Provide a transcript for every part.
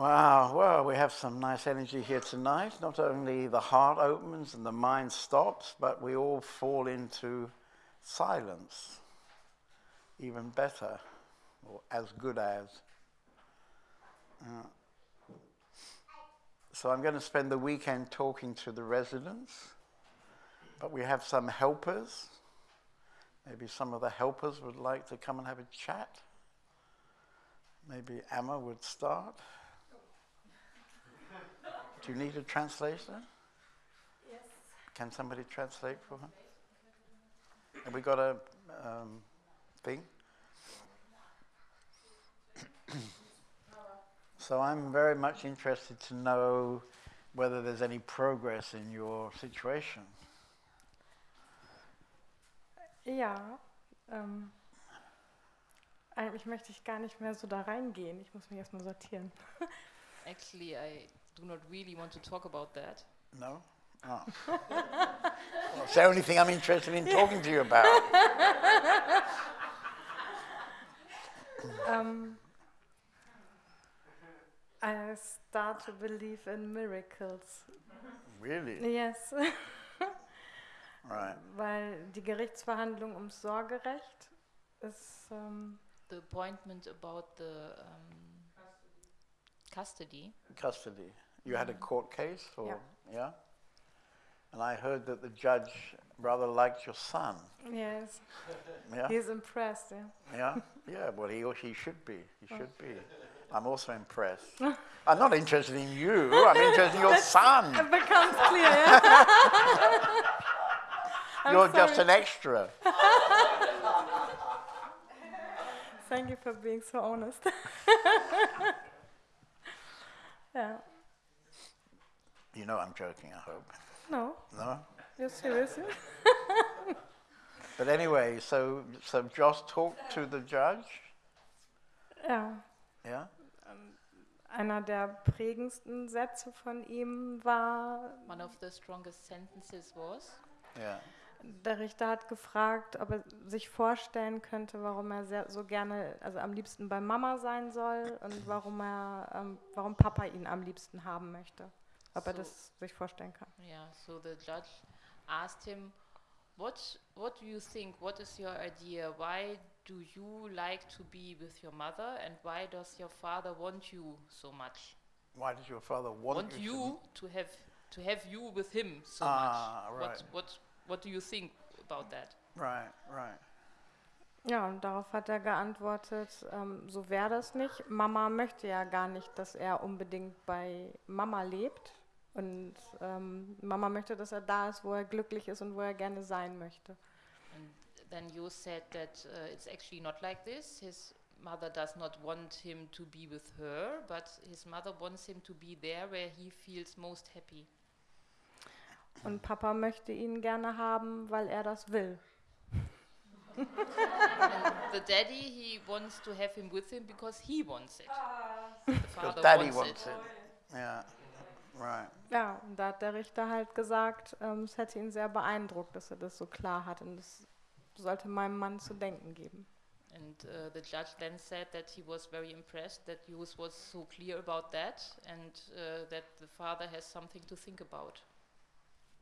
Wow, well, we have some nice energy here tonight. Not only the heart opens and the mind stops, but we all fall into silence. Even better, or as good as. Uh, so I'm going to spend the weekend talking to the residents, but we have some helpers. Maybe some of the helpers would like to come and have a chat. Maybe Emma would start. Do you need a translator? Yes. Can somebody translate for her? Have we got a um, thing? so I'm very much interested to know whether there's any progress in your situation. Ja, ähm, eigentlich möchte ich gar nicht mehr so da reingehen. Ich muss mich erstmal sortieren. Actually, I do not really want to talk about that. No? Oh. well, it's the only thing I'm interested in talking to you about. um, I start to believe in miracles. Really? Yes. Right. Weil die Gerichtsverhandlung ums Sorgerecht ist. Ähm, The appointment about the um, custody. Custody. You had a mm-hmm. court case, or Yeah. yeah? And I heard that the judge rather liked your son. yes. Yeah? He's impressed. Yeah. Yeah? Yeah, well, he, or he should be. He oh. should be. I'm also impressed. I'm not interested in you, I'm interested in your son. It becomes clear. Yeah? You're just an extra. Thank you for being so honest. Yeah. You know I'm joking, I hope. No, No? you're serious. But anyway, so, so Josh talked to the judge. Ja. Yeah? Ähm, einer der prägendsten Sätze von ihm war, One of the strongest sentences was Yeah. Der Richter hat gefragt, ob er sich vorstellen könnte, warum er sehr, so gerne, also am liebsten bei Mama sein soll und warum er, ähm, warum Papa ihn am liebsten haben möchte. Ob er So- das sich vorstellen kann. Yeah, so the judge asked him, what, what do you think? What is your idea? Why do you like to be with your mother and why does your father want you so much? Why did your father want, Want you? you to have to have you with him so Ah, much? right. What what what do you think about that? Right, right. Ja, und darauf hat er geantwortet, ähm, so wäre das nicht. Mama möchte ja gar nicht, dass er unbedingt bei Mama lebt. Und ähm, Mama möchte, dass er da ist, wo er glücklich ist und wo er gerne sein möchte. And then you said that uh, it's actually not like this. His mother does not want him to be with her, but his mother wants him to be there where he feels most happy. Und Papa möchte ihn gerne haben, weil er das will. The daddy, he wants to have him with him because he wants it. The Because father daddy wants, wants it. Yeah, right. Ja, und da hat der Richter halt gesagt, ähm, es hätte ihn sehr beeindruckt, dass er das so klar hat. Und das sollte meinem Mann zu denken geben. And uh, the judge then said that he was very impressed that Hughes was so clear about that and uh, that the father has something to think about.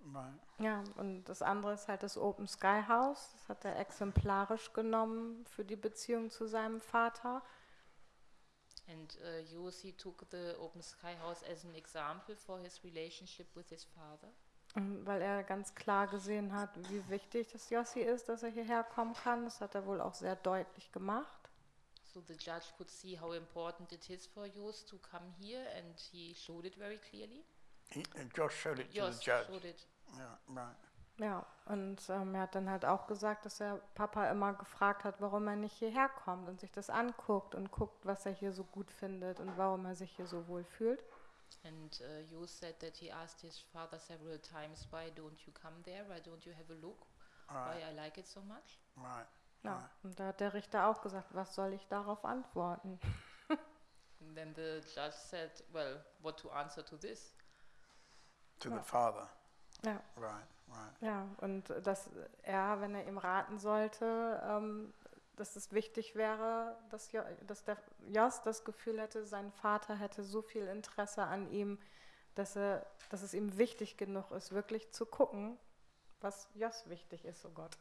Right. Ja, und das andere ist halt das Open Sky House. Das hat er exemplarisch genommen für die Beziehung zu seinem Vater. And uh, he took the Open Sky House as an example for his relationship with his father. Und Weil er ganz klar gesehen hat, wie wichtig das Jossi ist, dass er hierher kommen kann. Das hat er wohl auch sehr deutlich gemacht. So the judge could see how important it is for Hughes to come here and he showed it very clearly. He, Josh showed it to Jos the judge. showed it. Yeah, right. Ja, und ähm, er hat dann halt auch gesagt, dass er Papa immer gefragt hat, warum er nicht hierher kommt und sich das anguckt und guckt, was er hier so gut findet und warum er sich hier so wohl fühlt. And uh, Hughes said that he asked his father several times, why don't you come there? Why don't you have a look? Right, Why I like it so much? right. Ja, und da hat der Richter auch gesagt, was soll ich darauf antworten? And then the judge said, well, what to answer to this? To the father. Ja, Right, right. ja, und dass er, wenn er ihm raten sollte, ähm, dass es wichtig wäre, dass, jo, dass der Jos das Gefühl hätte, sein Vater hätte so viel Interesse an ihm, dass, er, dass es ihm wichtig genug ist, wirklich zu gucken, was Jos wichtig ist, oh Gott.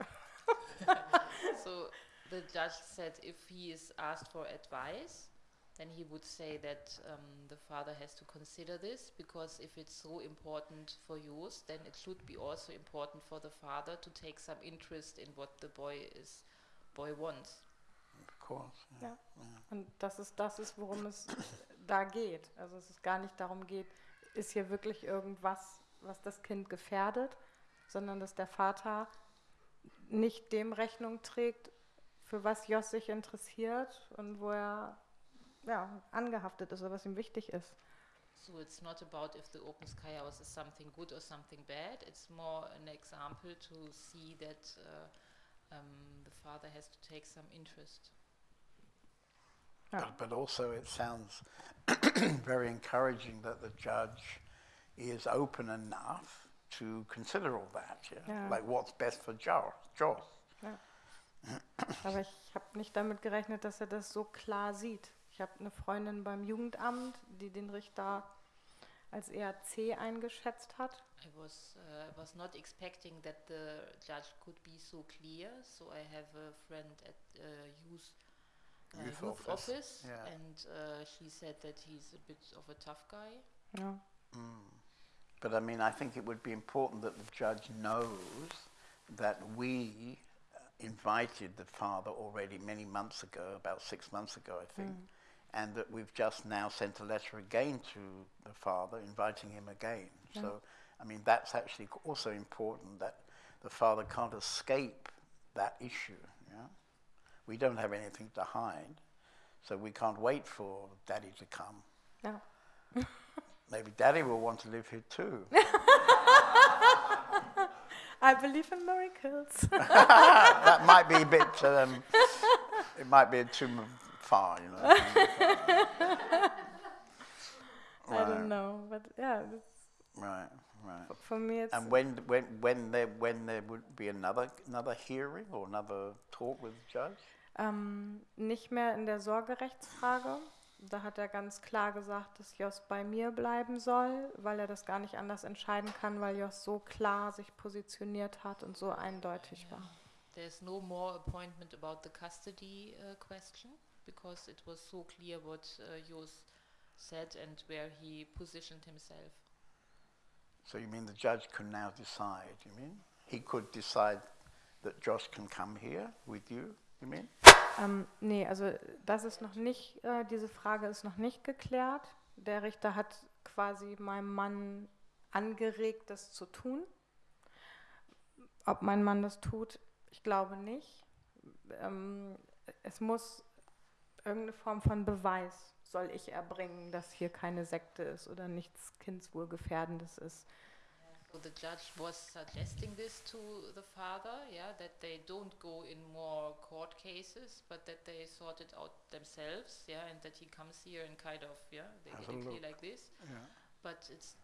so the judge said if he is asked for advice, then he would say that um, the father has to consider this because if it's so important for yours, then it should be also important for the father to take some interest in what the boy is boy wants. Of course. Yeah. Ja. Und das ist das ist, worum es da geht. Also es ist gar nicht darum geht, ist hier wirklich irgendwas, was das Kind gefährdet, sondern dass der Vater nicht dem Rechnung trägt, für was Jos sich interessiert und wo er ja, angehaftet ist oder was ihm wichtig ist. So it's not about if the open sky house is something good or something bad. It's more an example to see that uh, um, the father has to take some interest. Ja. But, but also, it sounds very encouraging that the judge is open enough to consider all that. Yeah? Yeah. Like what's best for Josh. Josh. Aber ich habe nicht damit gerechnet, dass er das so klar sieht. Ich habe eine Freundin beim Jugendamt, die den Richter als eher C eingeschätzt hat. I was uh, was not expecting that the judge could be so clear. So I have a friend at uh, youth, uh, Youth youth office, office, yeah. and uh, she said that he's a bit of a tough guy. Ja. But I mean, I think it would be important that the judge knows that we uh, invited the father already many months ago, about six months ago, I think, and that we've just now sent a letter again to the father inviting him again. So, I mean, that's actually also important that the father can't escape that issue. Yeah? We don't have anything to hide, so we can't wait for daddy to come. ja. Maybe daddy will want to live here too. I believe in miracles. that might be a bit. Um, it might be too far, you know. I don't know, but yeah, Right, right. for me it's And when when when there when there would be another another hearing or another talk with the judge? ähm, nicht mehr in der Sorgerechtsfrage. Da hat er ganz klar gesagt, dass Jos bei mir bleiben soll, weil er das gar nicht anders entscheiden kann, weil Jos so klar sich positioniert hat und so eindeutig war. There's no more appointment about the custody uh, question because it was so clear what uh, Jos said and where he positioned himself. So you mean the judge can now decide? You mean he could decide that Josh can come here with you? You mean? Ähm, nee, also das ist noch nicht, äh, diese Frage ist noch nicht geklärt. Der Richter hat quasi meinem Mann angeregt, das zu tun. Ob mein Mann das tut, ich glaube nicht. Ähm, es muss irgendeine Form von Beweis soll ich erbringen, dass hier keine Sekte ist oder nichts Kindswohlgefährdendes ist. So the judge was suggesting this to the father, yeah, that they don't go in more court cases, but that they sort it out themselves, yeah, and that he comes here and kind of, yeah, they Have get a it clear like this. Yeah. but it's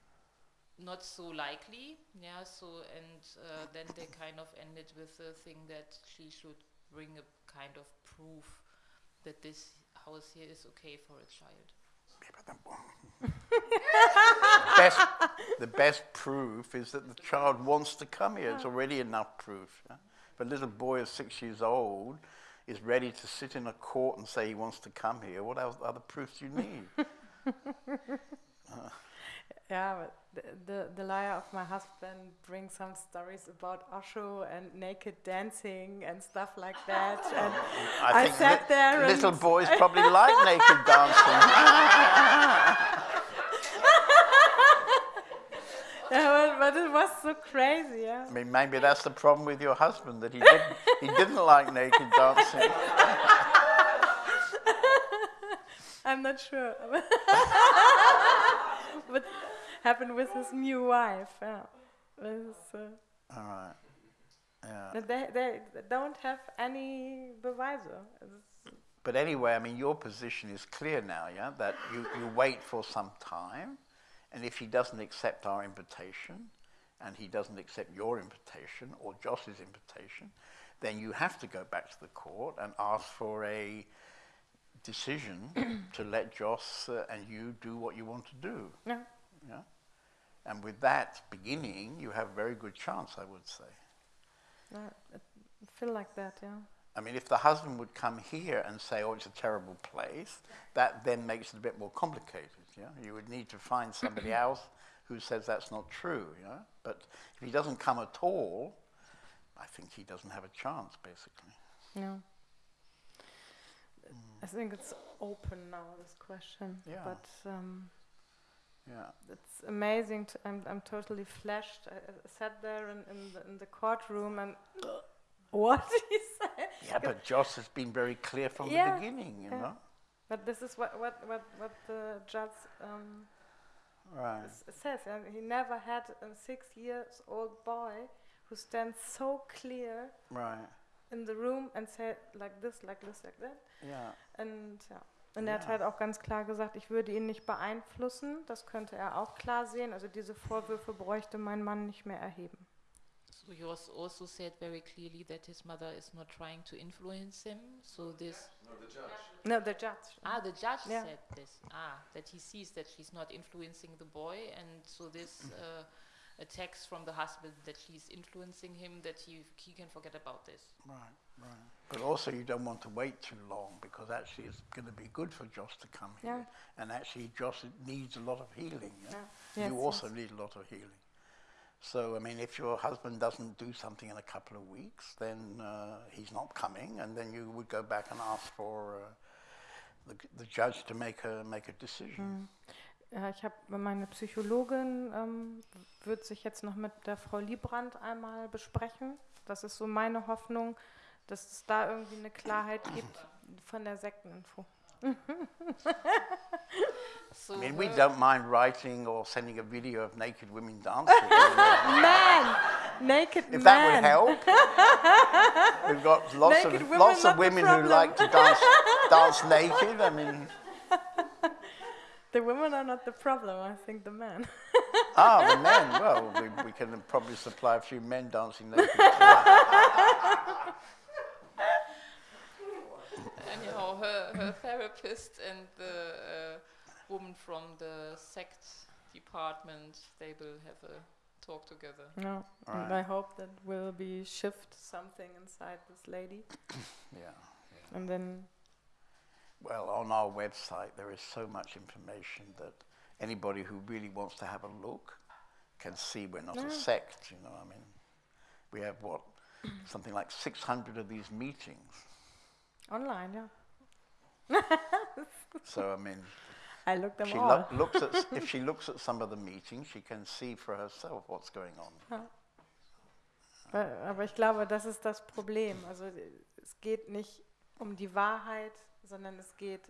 not so likely. Yeah, so and uh, then they kind of ended with the thing that she should bring a kind of proof that this house here is okay for a child. best, the best proof is that the child wants to come here. It's already enough proof. yeah? If a little boy of six years old is ready to sit in a court and say he wants to come here, what else, other proofs do you need? But the, the, the liar of my husband brings some stories about Osho and naked dancing and stuff like that. And I think sat there little boys probably like naked dancing. yeah, but, but it was so crazy, yeah. I mean, maybe that's the problem with your husband that he didn't, he didn't like naked dancing. I'm not sure. what happened with his new wife. Yeah. Uh, All right. Yeah. they, they don't have any beweise. But anyway, I mean, your position is clear now, yeah? That you, you wait for some time, and if he doesn't accept our invitation, and he doesn't accept your invitation or Josh's invitation, then you have to go back to the court and ask for a decision to let Joss uh, and you do what you want to do. Yeah. Yeah? And with that beginning, you have a very good chance, I would say. I I feel like that, yeah. I mean, if the husband would come here and say, "Oh, it's a terrible place," that then makes it a bit more complicated. Yeah, you would need to find somebody else who says that's not true. Yeah, but if he doesn't come at all, I think he doesn't have a chance, basically. Yeah. I think it's open now, this question. Yeah. But um, Yeah, it's amazing. To, I'm, I'm totally flashed. I, I sat there in, in, the, in the courtroom and what he said. yeah, but Joss has been very clear from Yeah, the beginning. You yeah. know, But this is what, what, what, what the judge um, right? says. Yeah, he never had a six years old boy who stands so clear Right. In the room and said like this, like this, like that. Yeah. Und, ja. und er hat Ja. halt auch ganz klar gesagt, ich würde ihn nicht beeinflussen. Das könnte er auch klar sehen. Also diese Vorwürfe bräuchte mein Mann nicht mehr erheben. So he was also said very clearly that his mother is not trying to influence him. So this No, the judge. No, the judge. ah the judge Yeah. said this ah that he sees that she's not influencing the boy, and so this uh, attacks from the husband that she's influencing him that he he can forget about this. Right, right. But also, you don't want to wait too long because actually, it's going to be good for Joss to come here. Yeah. And actually, Joss needs a lot of healing. Yeah? Yes, you also yes. need a lot of healing. So, I mean, if your husband doesn't do something in a couple of weeks, then uh, he's not coming, and then you would go back and ask for uh, the, the judge to make a make a decision. Ja, ich habe meine Psychologin ähm, wird sich jetzt noch mit der Frau Liebrand einmal besprechen. Das ist so meine Hoffnung, dass es da irgendwie eine Klarheit gibt von der Sekteninfo. So I mean, we her- don't mind writing or sending a video of naked women dancing. Man, naked If man. that would help. We've got lots Naked of women, lots of women who like to dance dance naked. I mean, The women are not the problem. I think the men. ah, the men. Well, we, we can probably supply a few men dancing naked. anyhow her her therapist and the uh, woman from the sect department they will have a talk together. No, and Right. I hope that will be shift something inside this lady, Yeah. and then Well, on our website there is so much information that anybody who really wants to have a look can see we're not a sect. You know, I mean, we have what something like 600 of these meetings. online, yeah. So I mean. I looked them She all. lo- looks at if she looks at some of the meetings, she can see for herself what's going on. Weil- Aber ich glaube, das ist das Problem. Also es geht nicht um die Wahrheit, sondern es geht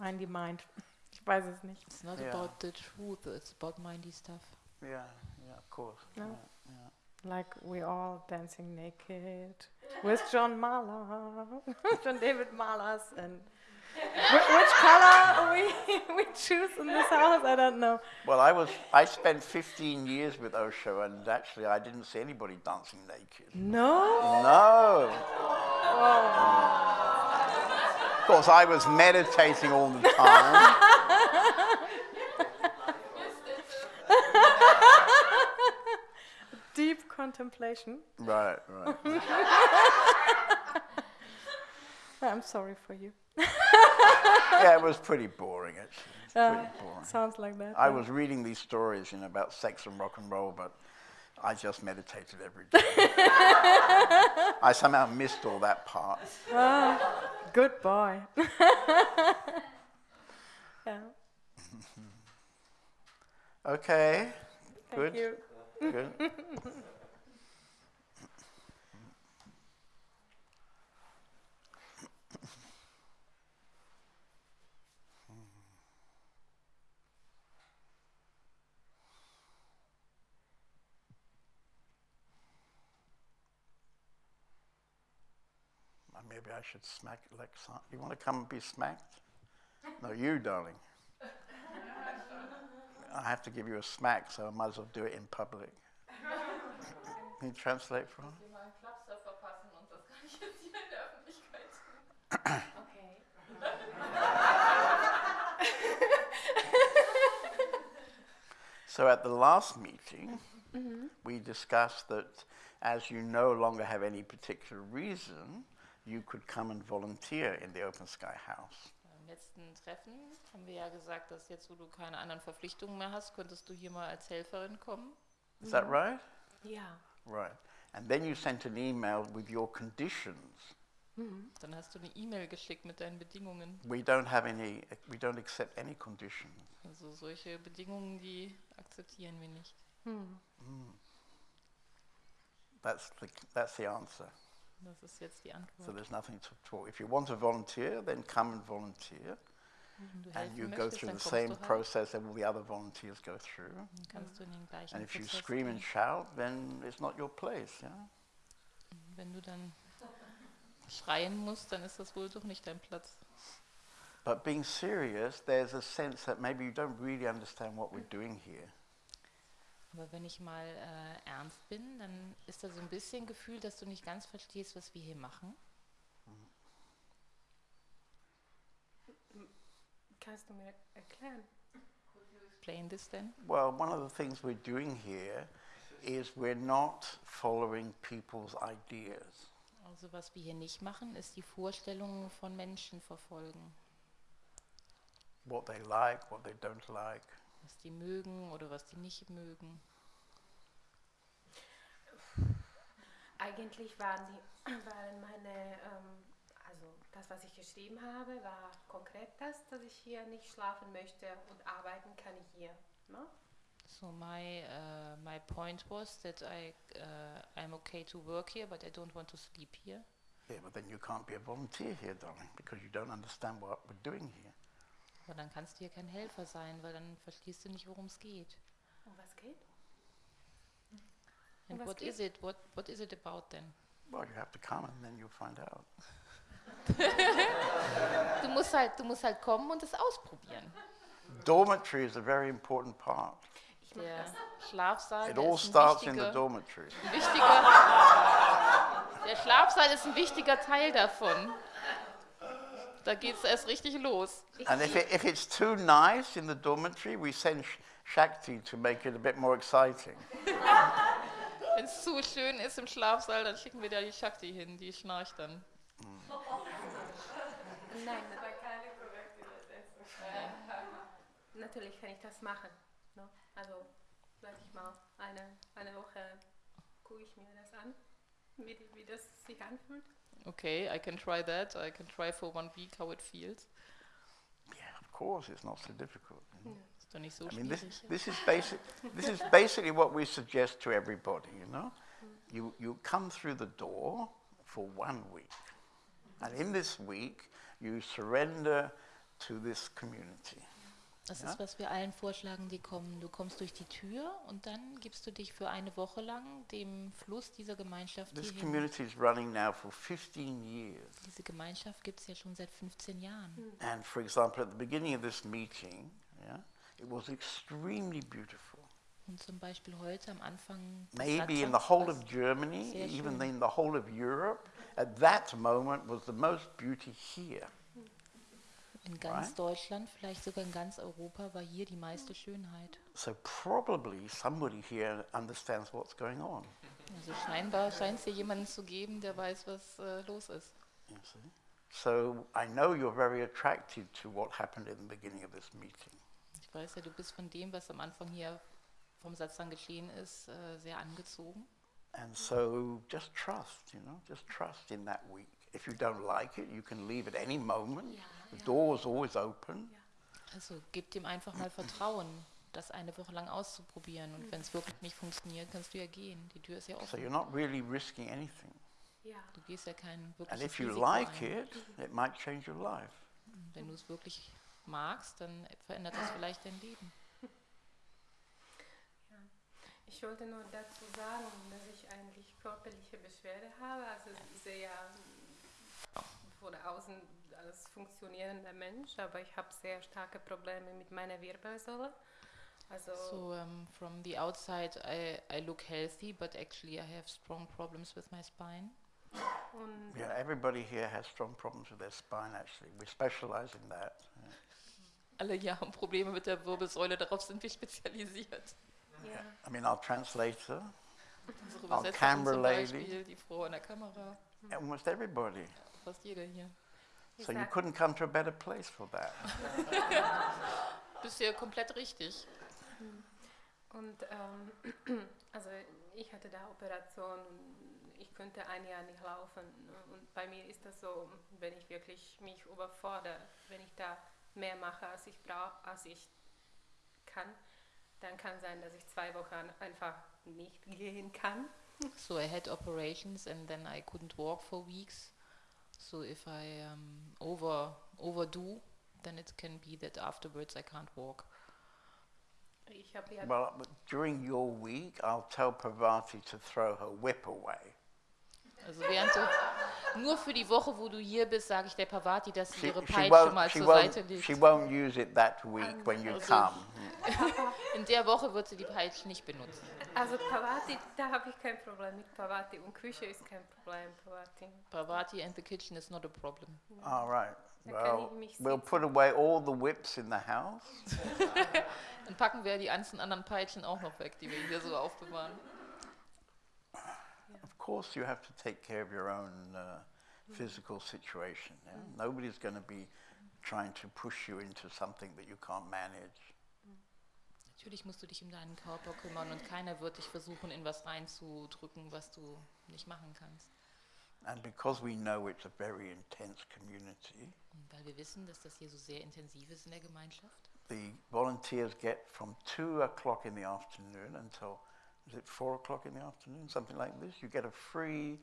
in die Mind. Ich weiß es nicht. It's not Yeah. about the truth, it's about mindy stuff. Yeah, yeah, of course. No. Yeah, yeah. Like we all dancing naked with John Mahler, John David Mahlers, and Wh- which color we we choose in this house, I don't know. Well, I was I spent 15 years with Osho, and actually I didn't see anybody dancing naked. No. No. Of course, I was meditating all the time. Deep contemplation. right, right. I'm sorry for you. Yeah, it was pretty boring actually. Uh, pretty boring. sounds like that. I yeah. was reading these stories, you know, about sex and rock and roll, but I just meditated every day. I somehow missed all that part. Good boy. yeah. Okay, Thank good, you. good. I should smack Lexan. You want to come and be smacked? No, you, darling. I have to give you a smack, so I might as well do it in public. Can you translate for me? so at the last meeting, mm-hmm. we discussed that as you no longer have any particular reason you could come and volunteer in the Open Sky House. Beim letzten Treffen haben wir ja gesagt, dass jetzt, wo du keine anderen Verpflichtungen mehr hast, könntest du hier mal als Helferin kommen. Is that right? Ja. Right. And then you sent an email with your conditions. Dann hast du eine E-Mail geschickt mit deinen Bedingungen. We don't have any, we don't accept any conditions. Also solche Bedingungen, die akzeptieren wir nicht. That's the, that's the answer. Das ist jetzt die So there's nothing to talk. If you want to volunteer, then come and volunteer. And you go through the same process that all the other volunteers go through. Kannst du in den gleichen And if you scream and shout, then it's not your place. Yeah? Wenn du dann schreien musst, dann ist das wohl doch nicht dein Platz. But being serious, there's a sense that maybe you don't really understand what we're doing here. Aber wenn ich mal äh, ernst bin, dann ist da so ein bisschen Gefühl, dass du nicht ganz verstehst, was wir hier machen. Kannst du mir erklären? Explain this then. Well, one of the things we're doing here is we're not following people's ideas. Also was wir hier nicht machen, ist die Vorstellungen von Menschen verfolgen. What they like, what they don't like. Was die mögen oder was die nicht mögen. Eigentlich waren, die, waren meine, ähm, also das, was ich geschrieben habe, war konkret das, dass ich hier nicht schlafen möchte und arbeiten kann ich hier. Ne? So my uh, my point was that I uh, I'm okay to work here, but I don't want to sleep here. Yeah, but then you can't be a volunteer here, darling, because you don't understand what we're doing here. Aber dann kannst du hier kein Helfer sein, weil dann verstehst du nicht, worum es geht. Um was geht? And was what geht? is it? What what is it about then? Well, you have to come and then you'll find out. Du musst halt du musst halt kommen und es ausprobieren. Dormitory is a very important part. Der. Schlafsaal It all ist ein starts in the dormitory. ein wichtiger Der Schlafsaal ist ein wichtiger Teil davon. Da geht's erst richtig los. And if, it, if it's too nice in the dormitory, we send Sh- Shakti to make it a bit more exciting. Wenn es zu schön ist im Schlafsaal, dann schicken wir da die Shakti hin, die schnarcht dann. Nein, natürlich kann ich das machen. Ne? Also, sag ich mal, eine, eine Woche gucke ich mir das an, wie, wie das sich anfühlt. Okay, I can try that. I can try for one week how it feels. Yeah, of course, it's not so difficult. you know. Nicht so I mean, this, this, is basic, this is basically what we suggest to everybody, you know? You, you come through the door for one week. And in this week, you surrender to this community. Das Ja? ist, was wir allen vorschlagen, die kommen. Du kommst durch die Tür und dann gibst du dich für eine Woche lang dem Fluss dieser Gemeinschaft This hier hin. community is running now for 15 years. Diese Gemeinschaft gibt es ja schon seit 15 Jahren. And for example, at the beginning of this meeting, yeah, it was extremely beautiful. Und zum Beispiel heute am Anfang Maybe in the whole of Germany, even in the whole of Europe, at that moment was the most beauty here. In ganz right? Deutschland, vielleicht sogar in ganz Europa, war hier die meiste Schönheit. So probably somebody here understands what's going on. Also scheinbar scheint es hier jemanden zu geben, der weiß, was äh, los ist. You see? So I know you're very attracted to what happened in the beginning of this meeting. Ich weiß ja, du bist von dem, was am Anfang hier vom Satzang geschehen ist, äh, sehr angezogen. And so just trust, you know, just trust in that week. If you don't like it, you can leave at any moment. The door's always open. Also gib dem einfach mal Vertrauen, das eine Woche lang auszuprobieren. Und wenn es wirklich nicht funktioniert, kannst du ja gehen. Die Tür ist ja So offen. you're not really risking anything. Ja. Du gehst ja kein And wirkliches if you Risiko like ein. it, it might change your life. Und Wenn du es wirklich magst, dann verändert das vielleicht dein Leben. Ich wollte nur dazu sagen, dass ich eigentlich körperliche Beschwerde habe. Also ich sehe ja von außen als funktionierender Mensch, aber ich habe sehr starke Probleme mit meiner Wirbelsäule. Also So um, from the outside, I, I look healthy, but actually I have strong problems with my spine. und Yeah, everybody here has strong problems with their spine, actually. We specialize in that. Alle hier haben Probleme mit der Wirbelsäule, darauf sind wir spezialisiert. Ja. I mean, our translator, Unsere Our Übersetzerin camera lady. Die Frau an der Kamera, almost everybody. fast jeder hier. So you couldn't come to a better place for that. Bist ja komplett richtig. Und ähm, also ich hatte da Operation und ich könnte ein Jahr nicht laufen. Und bei mir ist das so, wenn ich wirklich mich überfordere, wenn ich da mehr mache, als ich brauche, als ich kann, dann kann sein, dass ich zwei Wochen einfach nicht gehen kann. So I had operations and then I couldn't walk for weeks. So if I um, over overdo, then it can be that afterwards I can't walk. Ich habe ja Well, during your week, I'll tell Parvati to throw her whip away. Also während du, nur für die Woche, wo du hier bist, sage ich der Pavati, dass sie She, ihre Peitsche mal zur Seite legt. she won't use it that week when you Also- come. In der Woche wird sie die Peitsche nicht benutzen. Also Pavati, da habe ich kein Problem mit Pavati und Küche ist kein Problem, Pavati. Pavati and the kitchen is not a problem. All right. Well, we'll put away all the whips in the house. Dann packen wir die ganzen anderen Peitschen auch noch weg, die wir hier so aufbewahren. Course, you have to take care of your own uh, physical situation. Yeah? Nobody's going to be trying to push you into something that you can't manage. Natürlich musst du dich um deinen Körper kümmern und keiner wird dich versuchen, in was reinzudrücken, was du nicht machen kannst. And because we know it's a very intense community, Und weil wir wissen, dass das hier so sehr intensiv ist in der Gemeinschaft, the volunteers get from two o'clock in the afternoon until is it four o'clock in the afternoon, something like this. You get a free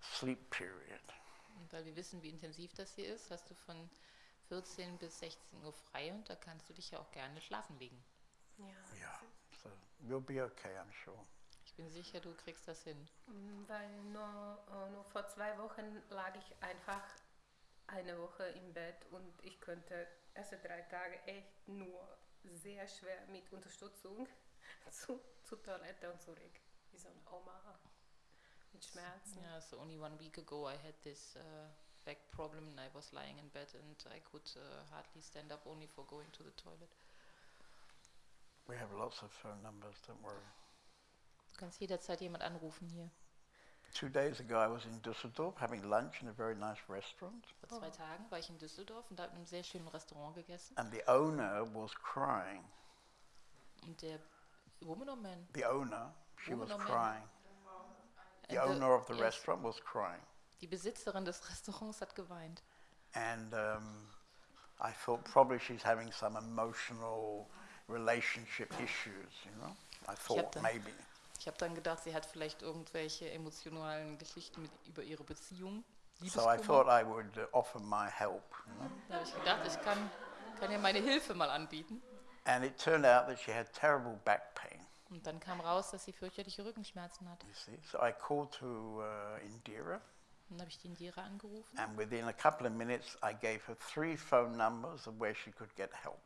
sleep period. und weil wir wissen, wie intensiv das hier ist, hast du von 14 bis 16 Uhr frei und da kannst du dich ja auch gerne schlafen legen. Ja. Yeah, so you'll be okay, I'm sure. Ich bin sicher, du kriegst das hin. Mm, Weil nur, äh, nur vor zwei Wochen lag ich einfach eine Woche im Bett und ich könnte erste drei Tage echt nur sehr schwer mit Unterstützung zu, zur Toilette und zurück. Wie so eine Oma mit Schmerzen. Yeah, so only one week ago I had this uh, back problem and I was lying in bed and I could uh, hardly stand up only for going to the toilet. We have lots of phone numbers, don't worry. Du kannst jederzeit jemand anrufen hier. Two days ago, I was in Düsseldorf having lunch in a very nice restaurant, Vor zwei Tagen war ich in Düsseldorf und habe in einem sehr schönen Restaurant gegessen. and the owner was crying. Und der Woman or Man? The owner, she was Woman man? crying. The And the- owner of the yes, restaurant was crying. Die Besitzerin des Restaurants hat geweint. And um, I thought probably she's having some emotional relationship issues, you know? I thought them. maybe. Ich habe dann gedacht, sie hat vielleicht irgendwelche emotionalen Geschichten mit, über ihre Beziehung. So I thought I would uh, offer my help, you know? Da habe ich gedacht, ich kann, kann ihr meine Hilfe mal anbieten. And it turned out that she had terrible back pain, Und dann kam raus, dass sie fürchterliche Rückenschmerzen hat. you see. So I called to uh, Indira, Dann habe ich die Indira angerufen. and within a couple of minutes, I gave her three phone numbers of where she could get help.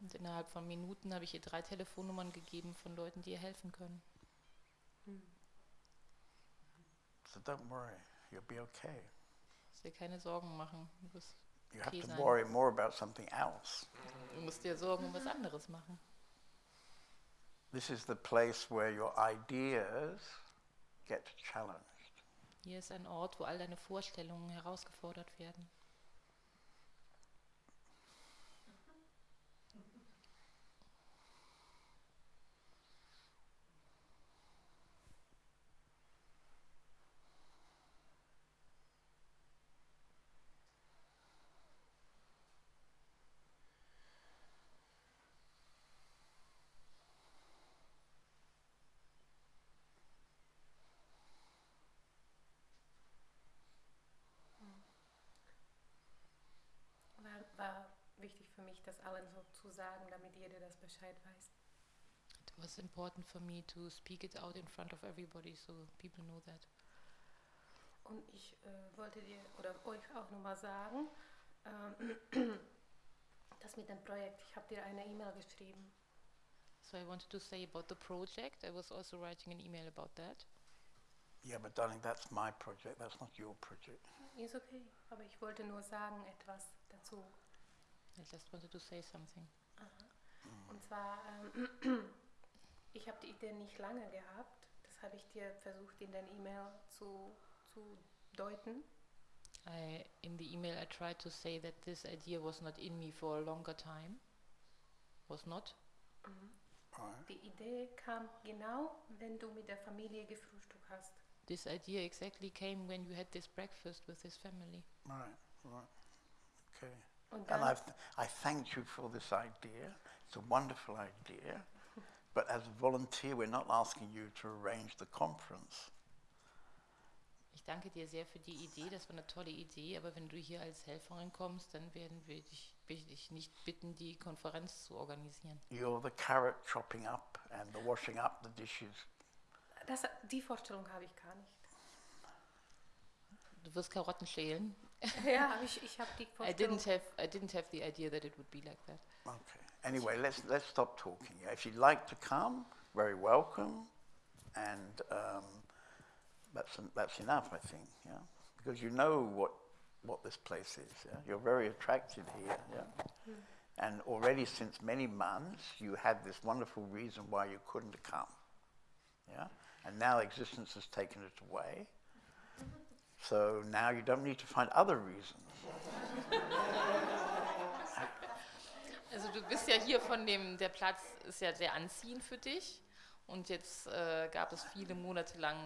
Und innerhalb von Minuten habe ich ihr drei Telefonnummern gegeben von Leuten, die ihr helfen können. So don't worry, you'll be okay. Muss dir keine Sorgen machen. Du, bist, You have Okay, to sein. worry more about something else. du musst dir Sorgen um was anderes machen. This is the place where your ideas get challenged. Hier ist ein Ort, wo all deine Vorstellungen herausgefordert werden. War, war wichtig für mich, das allen so zu sagen, damit jeder das Bescheid weiß. It was important for me to speak it out in front of everybody so people know that. Und ich äh, wollte dir oder euch auch nochmal sagen, ähm, das mit dem Projekt, ich habe dir eine E-Mail geschrieben. So I wanted to say about the project. I was also writing an email about that. Yeah, but darling, that's my project. That's not your project. Ist okay, aber ich wollte nur sagen etwas dazu. I just wanted to say something. Und zwar, ähm, ich habe die Idee nicht lange gehabt. Das habe ich dir versucht in dein E-Mail zu, zu deuten. I, in the email, I tried to say that this idea was not in me for a longer time. Was not? Right. Die Idee kam genau, wenn du mit der Familie gefrühstückt hast. This idea exactly came when you had this breakfast with this family. Right, right. Okay. Und And dann, I've, I thank you for this idea. It's a wonderful idea. But as a volunteer, we're not asking you to arrange the conference. Ich danke dir sehr für die Idee, das war eine tolle Idee, aber wenn du hier als Helferin kommst, dann werden wir dich, dich nicht bitten, die Konferenz zu organisieren. You're the carrot chopping up and the washing up the dishes. das, die Vorstellung habe ich gar nicht. Du wirst Karotten schälen. ja, aber ich, ich habe die I didn't have I didn't have the idea that it would be like that. Okay. Anyway, let's let's stop talking. If you'd like to come, very welcome, and um, that's en- that's enough, I think. Yeah, because you know what what this place is. Yeah? You're very attracted here. Yeah, and already since many months, you had this wonderful reason why you couldn't come. Yeah, and now existence has taken it away. So now you don't need to find other reasons. Also du bist ja hier von dem, der Platz ist ja sehr anziehend für dich und jetzt äh, gab es viele Monate lang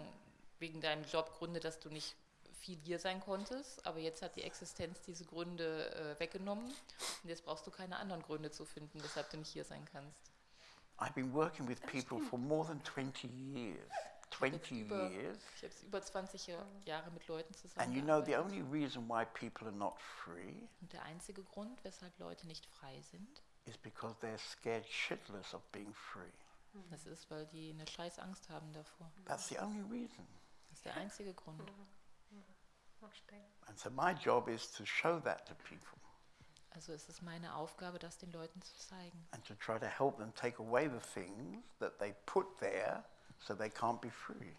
wegen deinem Job Gründe, dass du nicht viel hier sein konntest, aber jetzt hat die Existenz diese Gründe äh, weggenommen und jetzt brauchst du keine anderen Gründe zu finden, weshalb du nicht hier sein kannst. I've been working with people for more than 20 years. 20 über- years. Ich habe über 20 Ja- Jahre mit Leuten And you know, the zusammengearbeitet. only reason why people are not free Und der einzige Grund, weshalb Leute nicht frei sind, is because they're scared shitless of being free. das ist, weil die eine scheiß Angst haben davor. That's the only reason. Das ist der einzige Grund. Verstehe. And so my job is to show that to people Also es ist meine Aufgabe, das den Leuten zu zeigen. and to try to help them take away the things that they put there so they can't be free.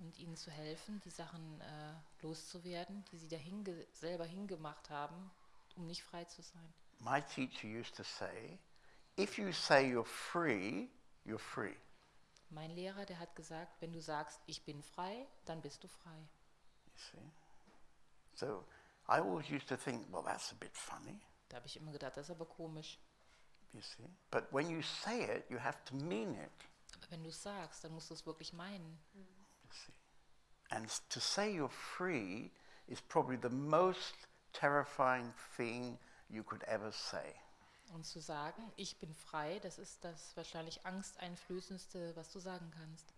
und ihnen zu helfen, die Sachen äh, loszuwerden, die sie da hinge selber hingemacht haben, um nicht frei zu sein. My teacher used to say, if you say you're free, you're free. Mein Lehrer, der hat gesagt, wenn du sagst, ich bin frei, dann bist du frei. You see? So I always used to think, well, that's a bit funny. Da habe ich immer gedacht, das ist aber komisch. You see? But when you say it, you have to mean it. Aber wenn du es sagst, dann musst du es wirklich meinen. And to say you're free is probably the most terrifying thing you could ever say. Und zu sagen, ich bin frei, das ist das wahrscheinlich angsteinflößendste, was du sagen kannst.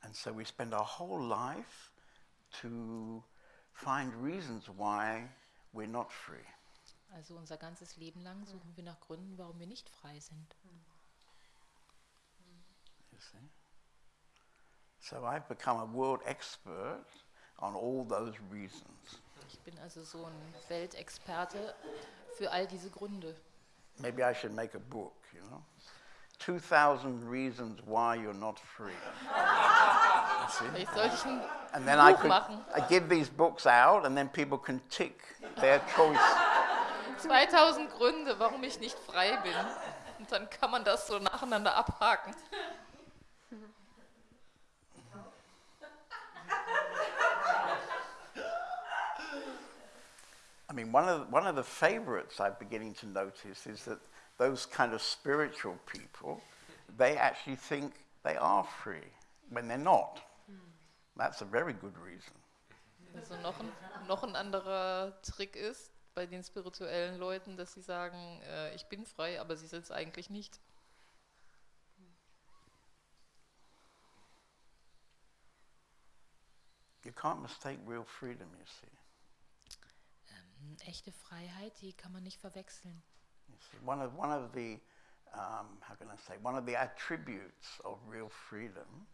And so we spend our whole life to find reasons why we're not free. Also unser ganzes Leben lang suchen wir nach Gründen, warum wir nicht frei sind. See? So I've become a world expert on all those reasons. Ich bin also so ein Weltexperte für all diese Gründe. Maybe I should make a book, you know? 2,000 reasons why you're not free. Vielleicht sollte ich ein And then I Buch could machen. I give these books out, and then people can tick their choice. 2000 Gründe, warum ich nicht frei bin. Und dann kann man das so nacheinander abhaken. I mean, one of, the, one of the favorites I'm beginning to notice is that those kind of spiritual people, they actually think they are free when they're not. That's a very good reason. Also noch ein, noch ein anderer Trick ist bei den spirituellen Leuten, dass sie sagen, äh, ich bin frei, aber sie sind es eigentlich nicht. You can't mistake real freedom, you see. Ähm, echte Freiheit, die kann man nicht verwechseln. One of, one of the, um, how can I say, one of the attributes of real freedom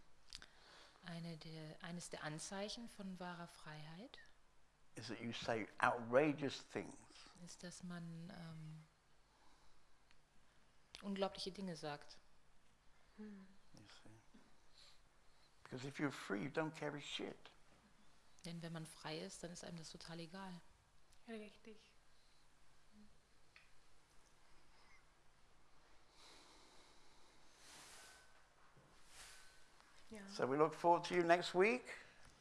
Eine der, eines der Anzeichen von wahrer Freiheit is that you say outrageous things. ist, dass man ähm, unglaubliche Dinge sagt. See. Because if you're free, you don't carry shit. Denn wenn man frei ist, dann ist einem das total egal. Richtig. Yeah. So we look forward to you next week.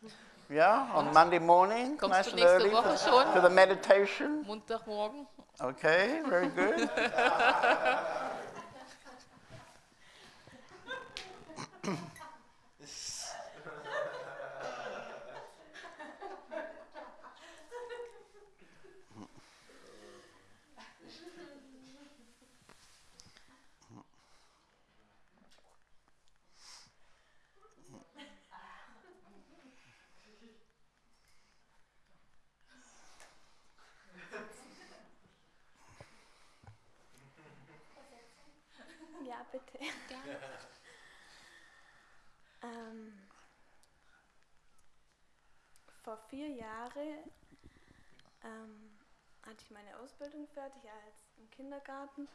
Yeah, on Monday morning, Kommst nice and early for, for the meditation. Montagmorgen. Okay, very good. vier Jahren ähm, hatte ich meine Ausbildung fertig als im Kindergarten.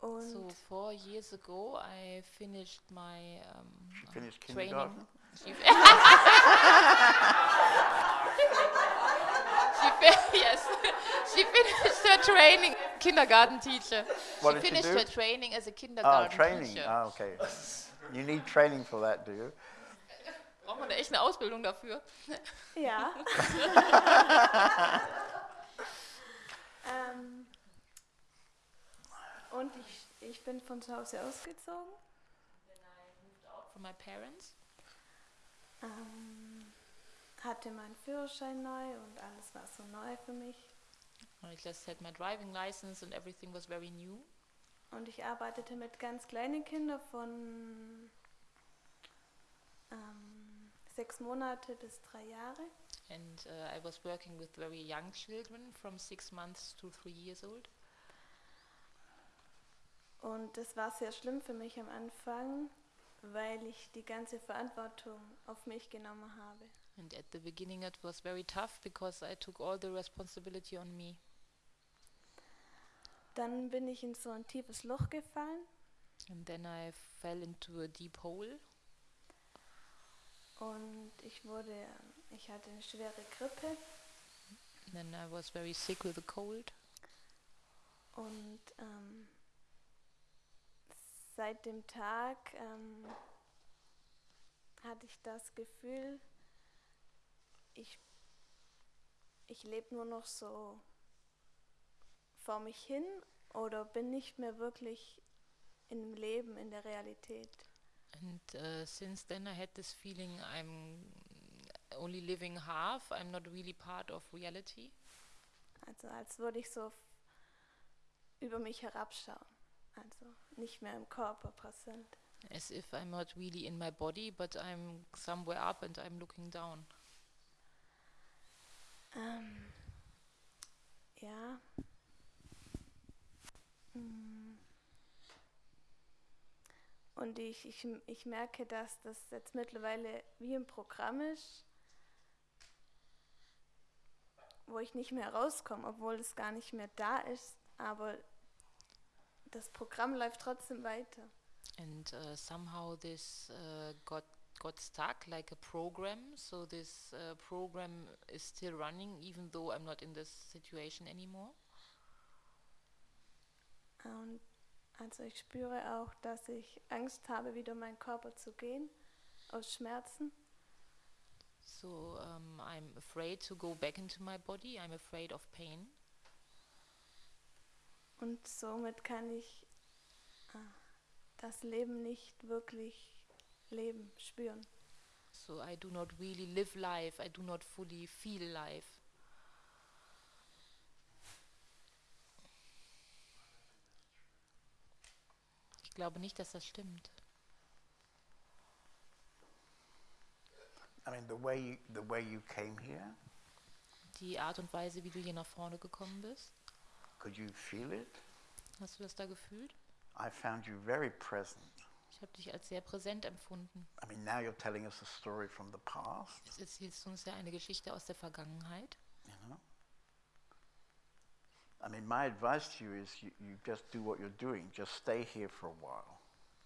Und So four years ago, I finished my um, She uh, finished training. kindergarten? She, she yes, she finished her training. Kindergarten teacher. What she did she finished do? her training as a Ah, kindergarten training. teacher. Ah, okay. You need training for that, do you? Braucht man da echt eine Ausbildung dafür? ja. ähm, und ich, ich bin von zu Hause ausgezogen. From my parents. Ähm, hatte meinen Führerschein neu und alles war so neu für mich. I just had my driving license and everything was very new. Und ich arbeitete mit ganz kleinen Kindern von sechs Monate bis drei Jahre. And uh, I was working with very young children from six months to three years old. Und das war sehr schlimm für mich am Anfang, weil ich die ganze Verantwortung auf mich genommen habe. And at the beginning, it was very tough because I took all the responsibility on me. Dann bin ich in so ein tiefes Loch gefallen And then I fell into a deep hole. Und ich wurde, ich hatte eine schwere Grippe Then I was very sick with a cold. und ähm, seit dem Tag ähm, hatte ich das Gefühl, ich, ich lebe nur noch so vor mich hin oder bin nicht mehr wirklich im Leben, in der Realität. And uh, since then, I had this feeling I'm only living half. I'm not really part of reality. Also als würde ich so über mich herabschauen. Also nicht mehr im Körper präsent. As if I'm not really in my body, but I'm somewhere up and I'm looking down. Ähm, ja. Mm. Und ich, ich, ich merke, dass das jetzt mittlerweile wie ein Programm ist, wo ich nicht mehr rauskomme, obwohl es gar nicht mehr da ist, aber das Programm läuft trotzdem weiter. And uh, somehow this uh, got got stuck like a program. So this uh, program is still running, even though I'm not in this situation anymore. Und also ich spüre auch, dass ich Angst habe, wieder in meinen Körper zu gehen, aus Schmerzen. So um, I'm afraid to go back into my body. I'm afraid of pain. Und somit kann ich ah, das Leben nicht wirklich leben, spüren. So I do not really live life. I do not fully feel life. Ich glaube nicht, dass das stimmt. I mean, the way you, the way you came here, Die Art und Weise, wie du hier nach vorne gekommen bist, could you feel it? hast du das da gefühlt? I found you very present. Ich habe dich als sehr präsent empfunden. I mean, now you're telling us a story from the past, Jetzt erzählst du uns ja eine Geschichte aus der Vergangenheit. I mean, my advice to you is you, you just do what you're doing. Just stay here for a while.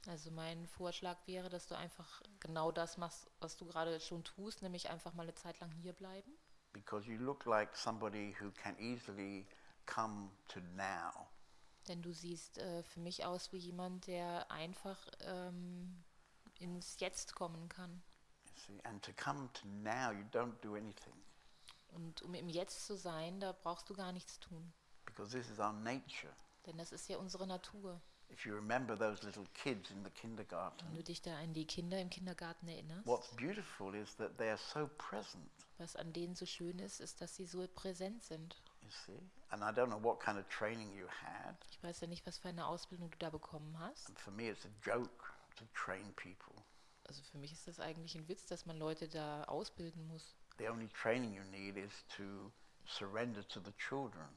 Also mein Vorschlag wäre, dass du einfach genau das machst, was du gerade schon tust, nämlich einfach mal eine Zeit lang hier bleiben. because you look like somebody who can easily come to now. Denn du siehst äh, für mich aus wie jemand, der einfach ähm, ins Jetzt kommen kann. See, and to come to now, you don't do anything Und um im Jetzt zu sein, da brauchst du gar nichts tun. Because this is our nature. Denn das ist ja unsere Natur. If you remember those little kids in the kindergarten, Wenn du dich da an die Kinder im Kindergarten erinnerst, what's beautiful is that they are so present. was an denen so schön ist, ist, dass sie so präsent sind. You see, and I don't know what kind of training you had. Ich weiß ja nicht, was für eine Ausbildung du da bekommen hast. And for me, it's a joke to train people. Also für mich ist das eigentlich ein Witz, dass man Leute da ausbilden muss. The only training you need is to surrender to the children.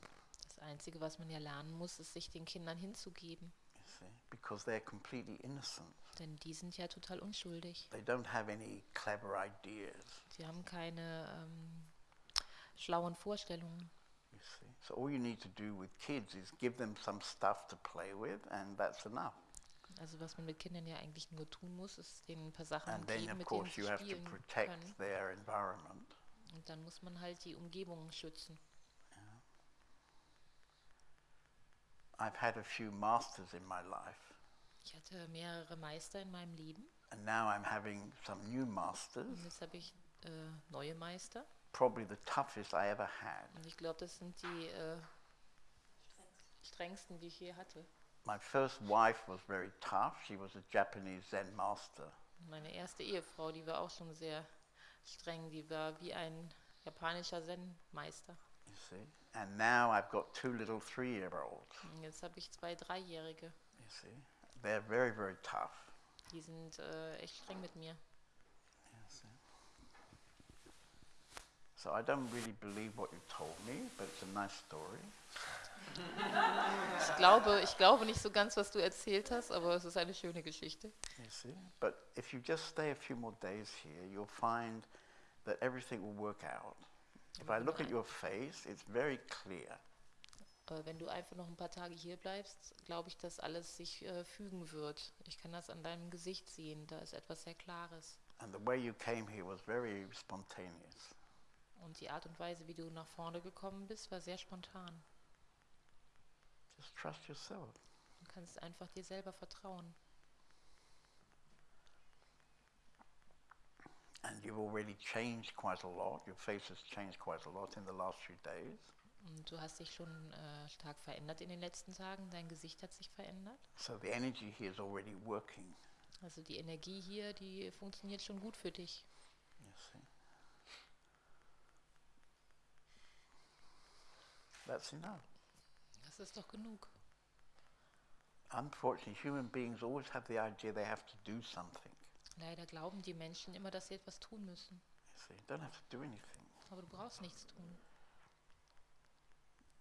Das Einzige, was man ja lernen muss, ist, sich den Kindern hinzugeben. Because they're completely innocent. Denn die sind ja total unschuldig. They don't have any clever ideas. Sie haben keine ähm, schlauen Vorstellungen. You see, so all you need to do with kids is give them some stuff to play with, and that's enough. Also was man mit Kindern ja eigentlich nur tun muss, ist denen ein paar Sachen And geben, mit denen sie you have to spielen protect können. their environment. Und dann muss man halt die Umgebung schützen. I've had a few masters in my life, Ich hatte mehrere Meister in meinem Leben and now I'm having some new masters. und jetzt habe ich äh, neue Meister. Probably the toughest I ever had. Und ich glaube, das sind die äh, strengsten, die ich je hatte. My first wife was very tough. She was a Japanese Zen master. Meine erste Ehefrau, die war auch schon sehr streng. Die war wie ein japanischer Zen-Meister. You see, and now I've got two little three-year-olds. Jetzt habe ich zwei Dreijährige. You see, they're very, very tough. Die sind äh, echt streng mit mir. So I don't really believe what you told me, but it's a nice story. Ich glaube, ich glaube nicht so ganz, was du erzählt hast, aber es ist eine schöne Geschichte. You see, but if you just stay a few more days here, you'll find that everything will work out. If I look at your face, it's very clear. Wenn du einfach noch ein paar Tage hier bleibst, glaube ich, dass alles sich äh, fügen wird. Ich kann das an deinem Gesicht sehen. Da ist etwas sehr Klares. And the way you came here was very spontaneous. Und die Art und Weise, wie du nach vorne gekommen bist, war sehr spontan. Just trust yourself. Du kannst einfach dir selber vertrauen. And you've already changed quite a lot. Your face has changed quite a lot in the last few days. Und du hast dich schon äh, stark verändert in den letzten Tagen. Dein Gesicht hat sich verändert. So the energy here is already working. Also die Energie hier, die funktioniert schon gut für dich. You see. That's enough. Das ist doch genug. Unfortunately, human beings always have the idea they have to do something. Leider glauben die Menschen immer, dass sie etwas tun müssen. You don't have to do anything. Aber du brauchst nichts tun.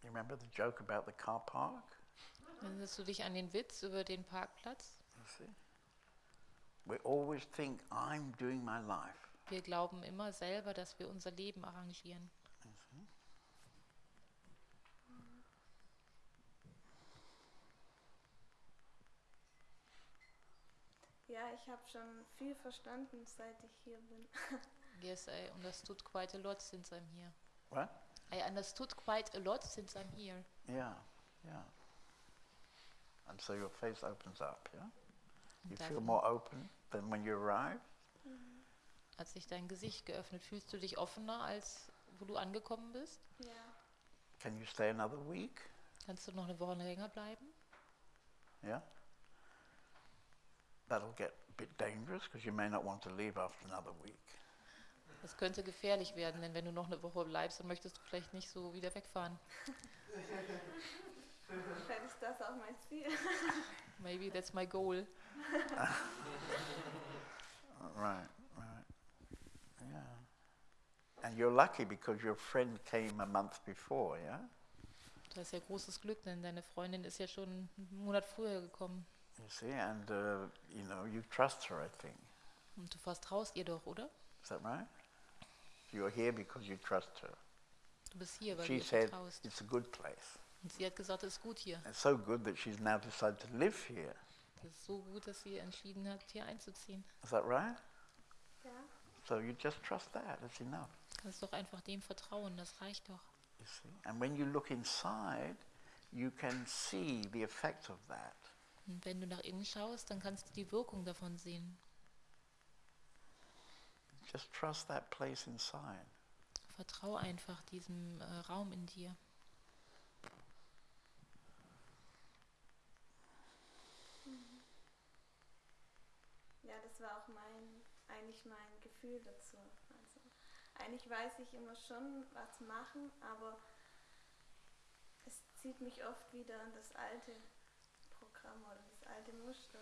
You remember the joke about the car park? Erinnerst du dich an den Witz über den Parkplatz? You see, we always think I'm doing my life. Wir glauben immer selber, dass wir unser Leben arrangieren. You see? Ja, ich habe schon viel verstanden, seit ich hier bin. Yes, I understood quite a lot since I'm here. What? I understood quite a lot since I'm here. Yeah, yeah. And so your face opens up, yeah? You feel more open than when you arrived? hat sich dein Gesicht geöffnet. Fühlst du dich offener, als wo du angekommen bist? Ja. Can you stay another week? Kannst du noch eine Woche länger bleiben? Yeah? That'll get a bit dangerous because you may not want to leave after another week. Das könnte gefährlich werden, denn wenn du noch eine Woche bleibst, dann möchtest du vielleicht nicht so wieder wegfahren. Vielleicht ist das auch mein Ziel. Maybe that's my goal. Right, right. Yeah. And you're lucky because your friend came a month before, yeah? Du hast ja großes Glück, denn deine Freundin ist ja schon einen Monat früher gekommen. You see, and uh, you know, you trust her, I think. Und du vertraust ihr doch, oder? Is that right? You're here because you trust her. Du bist hier, weil She du ihr said vertraust. it's a good place. Und sie hat gesagt, es ist gut hier. It's so good that she's now decided to live here. Das ist so gut, dass sie entschieden hat, hier einzuziehen. Is that right? Ja. So you just trust that. That's enough. Du kannst doch einfach dem vertrauen, das reicht doch. You see? And when you look inside, you can see the effect of that. Und wenn du nach innen schaust, dann kannst du die Wirkung davon sehen. Just trust that place inside. Vertrau einfach diesem äh, Raum in dir. Ja, das war auch mein, eigentlich mein Gefühl dazu. Also, eigentlich weiß ich immer schon, was machen, aber es zieht mich oft wieder an das alte Programm oder das alte Muster.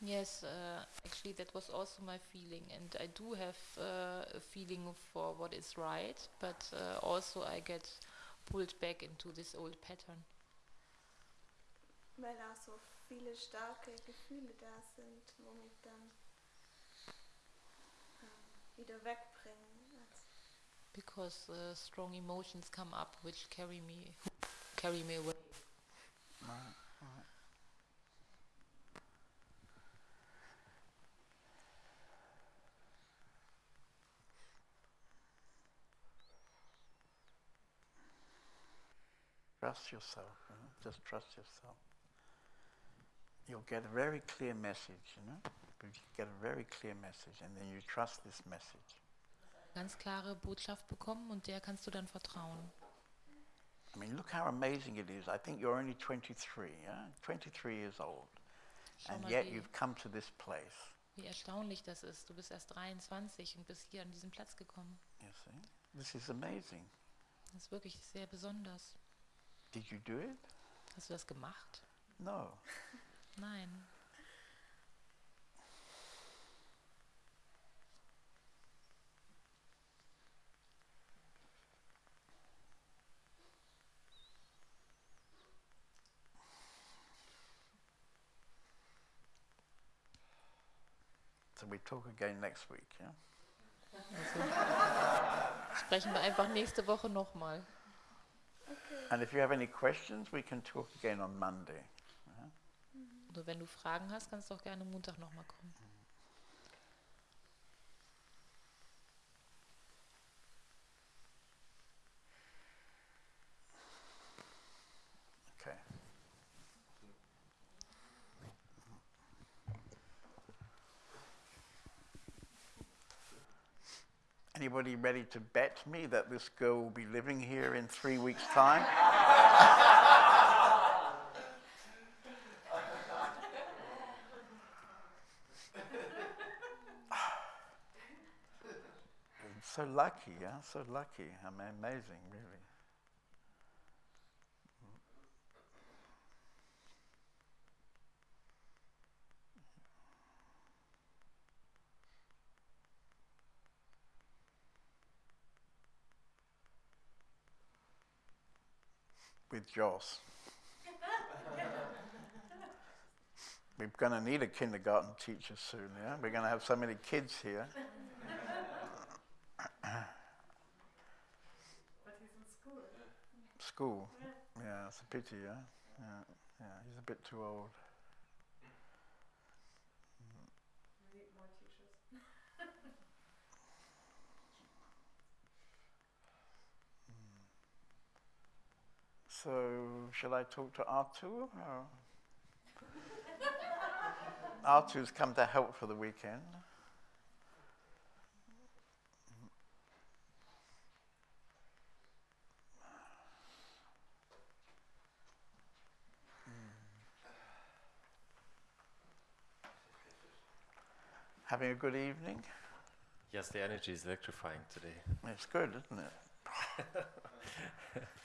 Yes, uh, actually, that was also my feeling, and I do have uh, a feeling for what is right, but uh, also I get pulled back into this old pattern Weil auch so viele starke Gefühle da sind, wo mich dann ähm, wieder wegbringen. Also, because uh, strong emotions come up which carry me carry me away. Right, Trust yourself, you know? just trust yourself. You'll get a very clear message, you know? You get a very clear message, and then you trust this message. Ganz klare Botschaft bekommen und der kannst du dann vertrauen. I mean, look how amazing it is. I think you're only 23, yeah? 23 years old. Schau And yet you've come to this place. wie erstaunlich das ist. Du bist erst 23 und bist hier an diesen Platz gekommen. You see? This is amazing. Das ist wirklich sehr besonders. Did you do it? Hast du das gemacht? No. Nein. So we talk again next week, yeah? Sprechen wir einfach nächste Woche nochmal. And if you have any questions, we can talk again on Monday. Nur wenn du Fragen hast, kannst du auch gerne Montag nochmal kommen. Anybody ready to bet me that this girl will be living here in three weeks' time? So lucky, yeah, so lucky. I mean, amazing, really. With Joss. We're going to need a kindergarten teacher soon, yeah? We're going to have so many kids here. But he's in school. School. Yeah, it's a pity, yeah? Yeah, yeah, he's a bit too old. We need more teachers. So, shall I talk to Artur? Or? Artur's come to help for the weekend. Having a good evening? Yes, the energy is electrifying today. It's good, isn't it?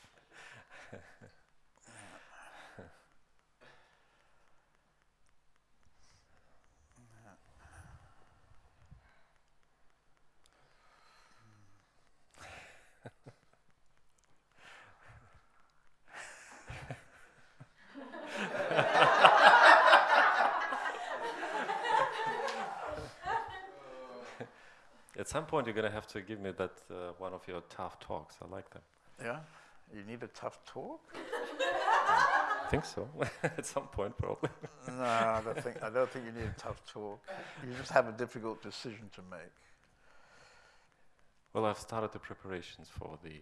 At some point, you're going to have to give me that uh, one of your tough talks. I like them. Yeah? You need a tough talk? I think so. At some point, probably. No, I don't think I don't think you need a tough talk. You just have a difficult decision to make. Well, I've started the preparations for the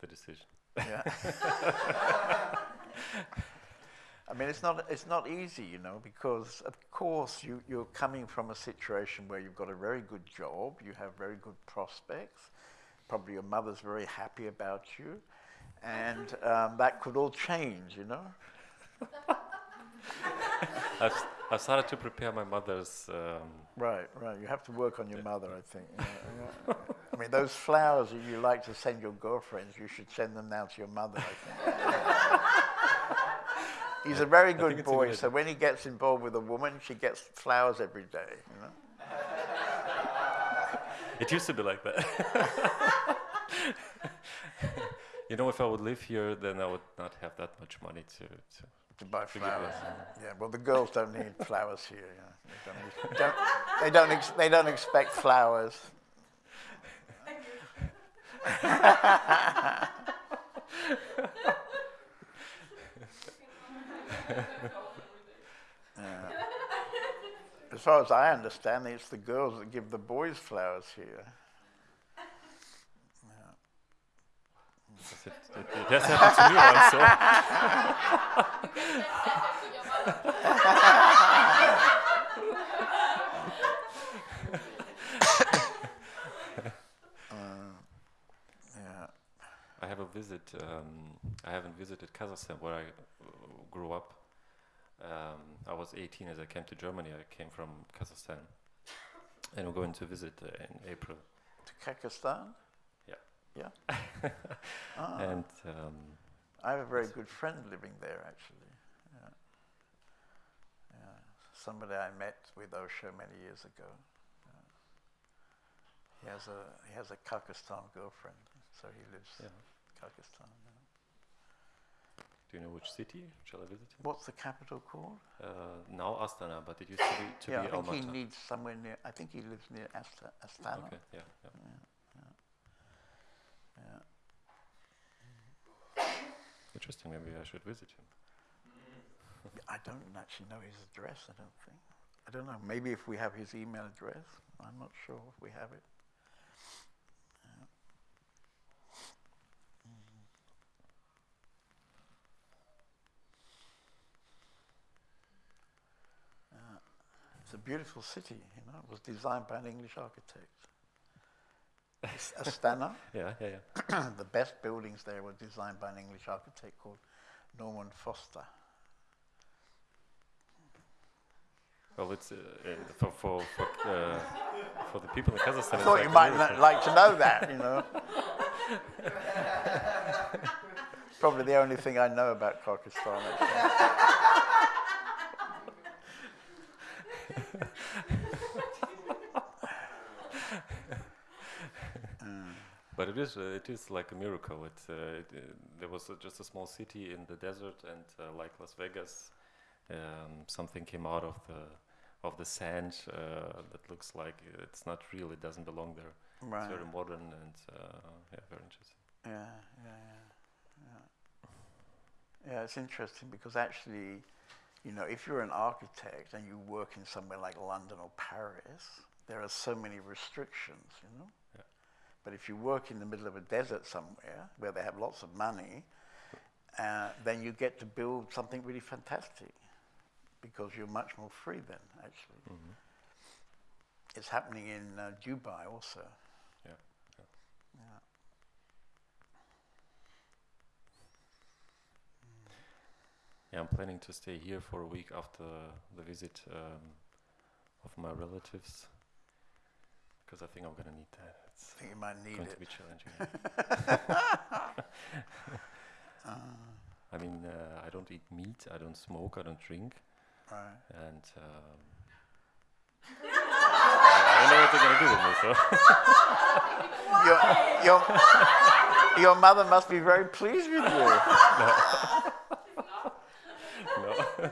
the decision. Yeah. I mean, it's not, it's not easy, you know, because of course you, you're coming from a situation where you've got a very good job, you have very good prospects, probably your mother's very happy about you, and um, that could all change, you know. I've, s- I've started to prepare my mother's. Um, Right, right. You have to work on your mother, I think. Yeah, yeah. I mean, those flowers that you like to send your girlfriends, you should send them now to your mother, I think. He's a very good boy, so when he gets involved with a woman, she gets flowers every day, you know. it used to be like that. you know, if I would live here, then I would not have that much money to. to To buy give flowers. us, Yeah, well, the girls don't need flowers here. Yeah. They, don't, ex- don't, they, don't ex- they don't expect flowers. Yeah. As far as I understand, it's the girls that give the boys flowers here. It, it, it has happened to me once. So. Yeah. I have a visit. Um, I haven't visited Kazakhstan where I uh, grew up. Um, I was 18 as I came to Germany. I came from Kazakhstan, and I'm going to visit uh, in April. To Kazakhstan? Yeah. Yeah. Ah, And um, I have a very good friend living there, actually. Yeah. Yeah. Somebody I met with Osho many years ago. Yeah. He has a he has a Kyrgyzstan girlfriend, so he lives yeah. in Kyrgyzstan. Yeah. do you know which city? Shall I visit? What's the capital called? Uh, now Astana, but it used to be to yeah, be I think he needs somewhere near. I think he lives near Asta, Astana. Okay, yeah, yeah. Yeah. Interesting. Maybe I should visit him. I don't actually know his address. I don't think. I don't know. Maybe if we have his email address, I'm not sure if we have it. It's a beautiful city, you know. It was designed by an English architect. Astana. Yeah, yeah, yeah. the best buildings there were designed by an English architect called Norman Foster. Well, it's uh, uh, for for for, uh, for the people in Kazakhstan. I thought like you might like to know that, you know. Probably the only thing I know about Kyrgyzstan. But it is uh, it is like a miracle. It, uh, it uh, there was uh, just a small city in the desert, and uh, like Las Vegas, um, something came out of the of the sand uh, that looks like it's not real. It doesn't belong there. Right. It's very modern and uh, yeah, very interesting. Yeah, yeah, yeah, yeah. Yeah, it's interesting because actually, you know, if you're an architect and you work in somewhere like London or Paris, there are so many restrictions, you know. But if you work in the middle of a desert somewhere where they have lots of money, uh, then you get to build something really fantastic because you're much more free then, actually. Mhm. It's happening in uh, Dubai also. Yeah, yeah. Yeah. Yeah, I'm planning to stay here for a week after the visit um, of my relatives because I think I'm gonna need that. It's I think you might need going it. to be challenging. I mean, uh, I don't eat meat, I don't smoke, I don't drink, Right. and um, I don't know what they're gonna do with me. So your, your, your mother must be very pleased with you. no. no.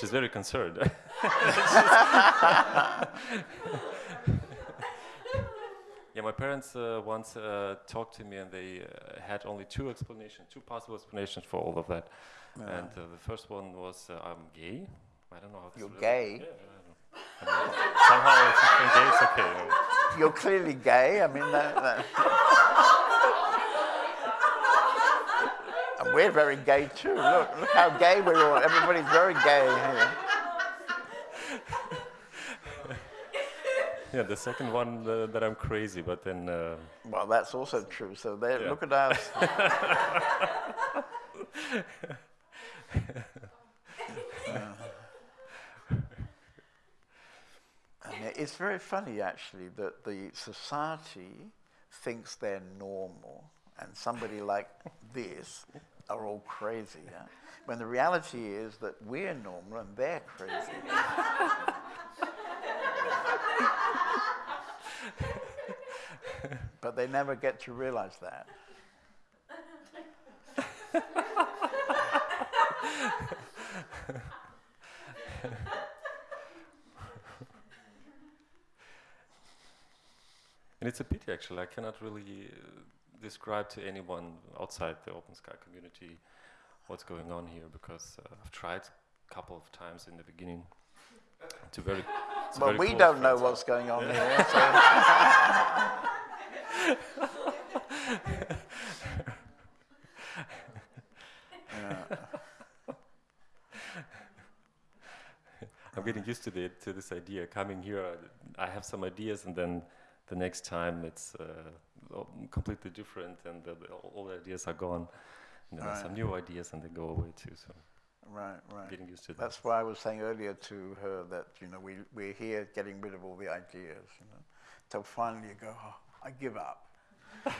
She's very concerned. Yeah, my parents uh, once uh, talked to me, and they uh, had only two explanations, two possible explanations for all of that. And uh, the first one was uh, I'm gay. I don't know how You're gay? Yeah, I don't know. I mean, somehow, if I'm gay, it's okay. You're clearly gay. I mean, that, that. And we're very gay too. Look, look how gay we're all. Everybody's very gay here. Yeah, the second one uh, that I'm crazy, but then uh, Well, that's also true. So there, Yeah. look at us. And it's very funny, actually, that the society thinks they're normal, and somebody like this are all crazy. Yeah? When the reality is that we're normal and they're crazy. but they never get to realize that. And it's a pity, actually. I cannot really uh, describe to anyone outside the Open Sky community what's going on here because uh, I've tried a couple of times in the beginning to very. Well, we don't know what's going on here. So. I'm getting used to the to this idea. Coming here, I, I have some ideas, and then the next time it's uh, completely different, and the, the, all the ideas are gone. And then Right. some new ideas, and they go away too. So Right, right. getting used to that. That's why I was saying earlier to her that you know we we're here getting rid of all the ideas, you know, till finally you go, oh, I give up.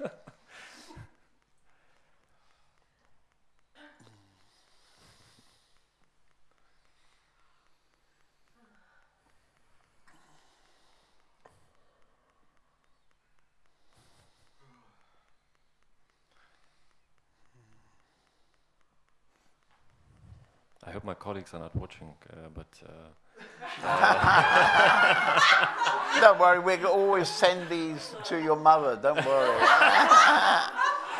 Yeah. I hope my colleagues are not watching, uh, but uh, Don't worry, we can always send these to your mother. Don't worry.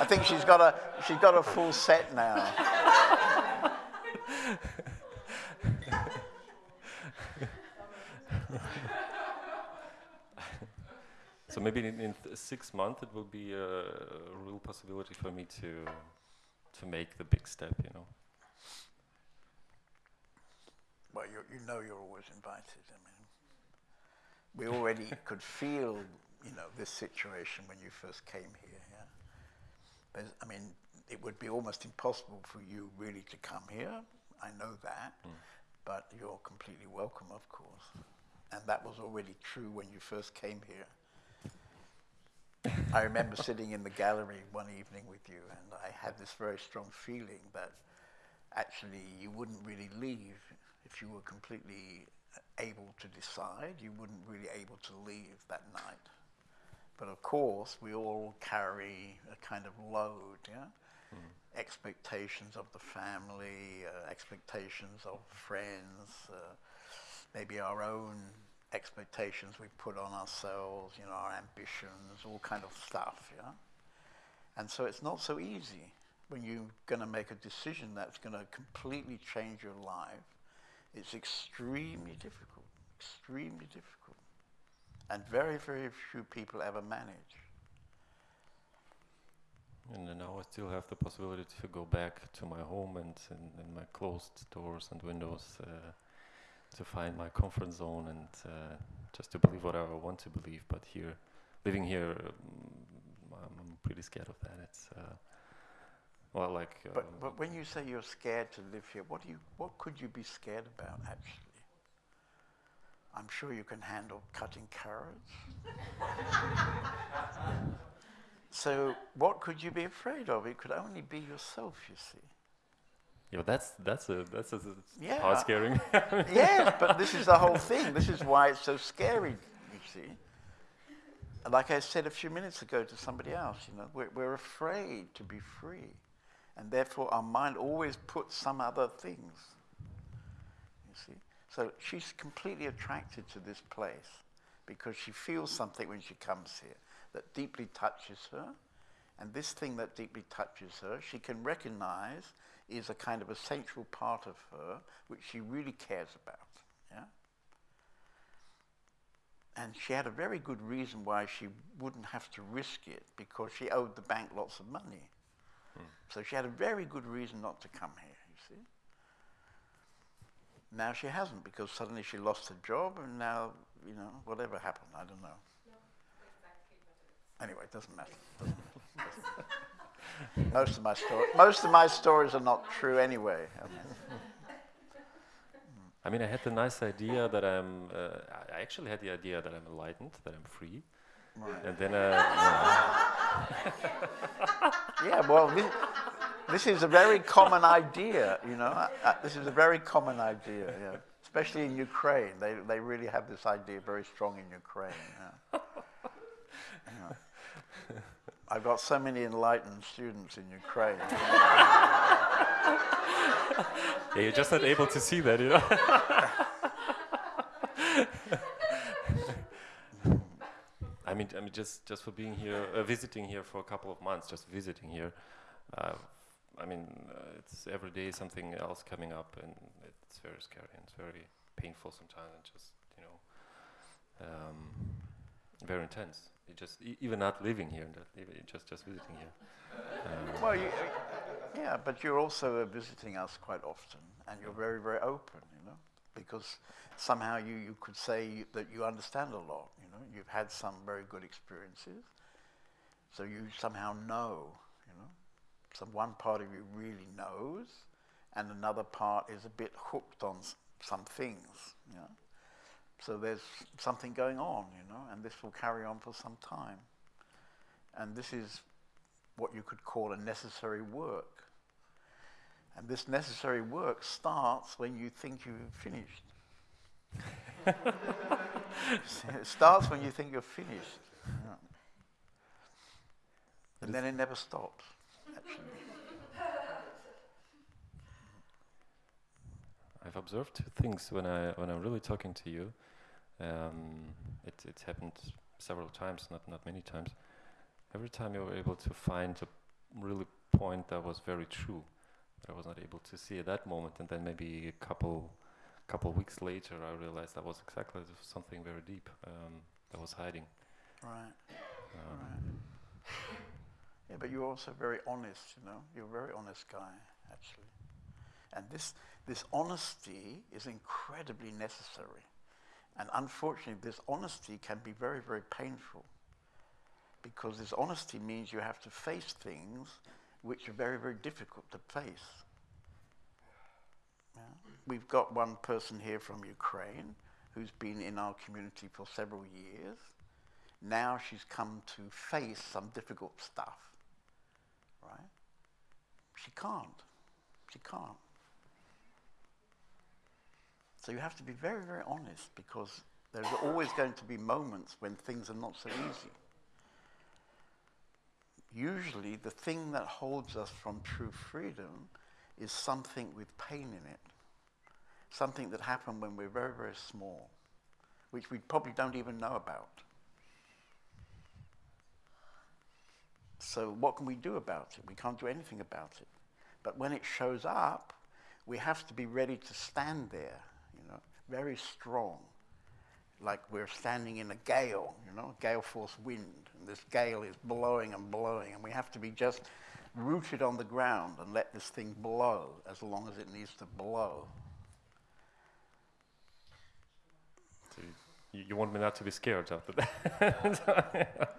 I think she's got a she's got a full set now. so maybe in, in six months it will be a, a real possibility for me to to make the big step. You know. Well, you you know you're always invited. I mean, we already could feel you know this situation when you first came here. Yeah. There's, I mean, it would be almost impossible for you really to come here. I know that, hmm. but you're completely welcome, of course. And that was already true when you first came here. I remember sitting in the gallery one evening with you, and I had this very strong feeling that actually you wouldn't really leave if you were completely able to decide. You wouldn't really able to leave that night. But of course, we all carry a kind of load, yeah? Expectations of the family, uh, expectations of friends, uh, maybe our own expectations we put on ourselves, you know, our ambitions, all kind of stuff, yeah? And so it's not so easy when you're going to make a decision that's going to completely change your life. It's extremely difficult, extremely difficult. And very, very few people ever manage. And now I still have the possibility to go back to my home and and, and my closed doors and windows uh, to find my comfort zone and uh, just to believe whatever I want to believe. But here, living here, um, I'm, pretty scared of that. It's uh, well, like uh, But, but when you say you're scared to live here, what, do you, what could you be scared about, actually? I'm sure you can handle cutting carrots. so, what could you be afraid of? It could only be yourself, you see. yeah, that's that's a that's a, Yeah. heart scaring. yes, but this is the whole thing. This is why it's so scary, you see. Like I said a few minutes ago to somebody else, you know, we're, we're afraid to be free. And therefore our mind always puts some other things. You see? So she's completely attracted to this place because she feels something when she comes here that deeply touches her And this thing that deeply touches her, she can recognize is a kind of essential part of her which she really cares about. Yeah? And she had a very good reason why she wouldn't have to risk it because she owed the bank lots of money. So she had a very good reason not to come here, you see. Now she hasn't because suddenly she lost her job and now, you know, whatever happened, I don't know. Anyway, it doesn't matter. most of my story, most of my stories are not true anyway. I mean, I mean, I had the nice idea that I'm. Uh, I actually had the idea that I'm enlightened, that I'm free, right. and then. Uh, Yeah, well, this, this is a very common idea, you know. Uh, uh, this is a very common idea, yeah. Especially in Ukraine, they they really have this idea very strong in Ukraine. Yeah. Yeah. I've got so many enlightened students in Ukraine. yeah, you're just not able to see that, you know. I mean, I mean, just just for being here, uh, visiting here for a couple of months, just visiting here. Uh, I mean, uh, it's every day something else coming up, and it's very scary and it's very painful sometimes, and just you know, um, very intense. You just e- even not living here, just just visiting here. Um, well, you, yeah, but you're also uh, visiting us quite often, and you're very, very open, you know, because somehow you, you could say that you understand a lot, know, you've had some very good experiences, so you somehow know, you know, so one part of you really knows, and another part is a bit hooked on some things, you know. So there's something going on, you know, and this will carry on for some time. And this is what you could call a necessary work. And this necessary work starts when you think you've finished. It starts when you think you're finished. Yeah. And then it never stops, actually. I've observed two things when I when I'm really talking to you. Um, it it's happened several times, not not many times. Every time you were able to find a really point that was very true, that I was not able to see at that moment, and then maybe a couple couple weeks later, I realized that was exactly something very deep um, that was hiding. Right. Um, right. Yeah, but you're also very honest, you know. You're a very honest guy, actually. And this, this honesty is incredibly necessary. And unfortunately, this honesty can be very, very painful. Because this honesty means you have to face things which are very, very difficult to face. Yeah. We've got one person here from Ukraine who's been in our community for several years. Now she's come to face some difficult stuff. Right? She can't. She can't. So you have to be very, very honest because there's always going to be moments when things are not so easy. Usually, the thing that holds us from true freedom is something with pain in it, something that happened when we're very, very small, which we probably don't even know about. So, what can we do about it? We can't do anything about it. But when it shows up, we have to be ready to stand there, you know, very strong, like we're standing in a gale, you know, gale force wind, and this gale is blowing and blowing, and we have to be just rooted on the ground and let this thing blow as long as it needs to blow. so you, want me not to be scared after that?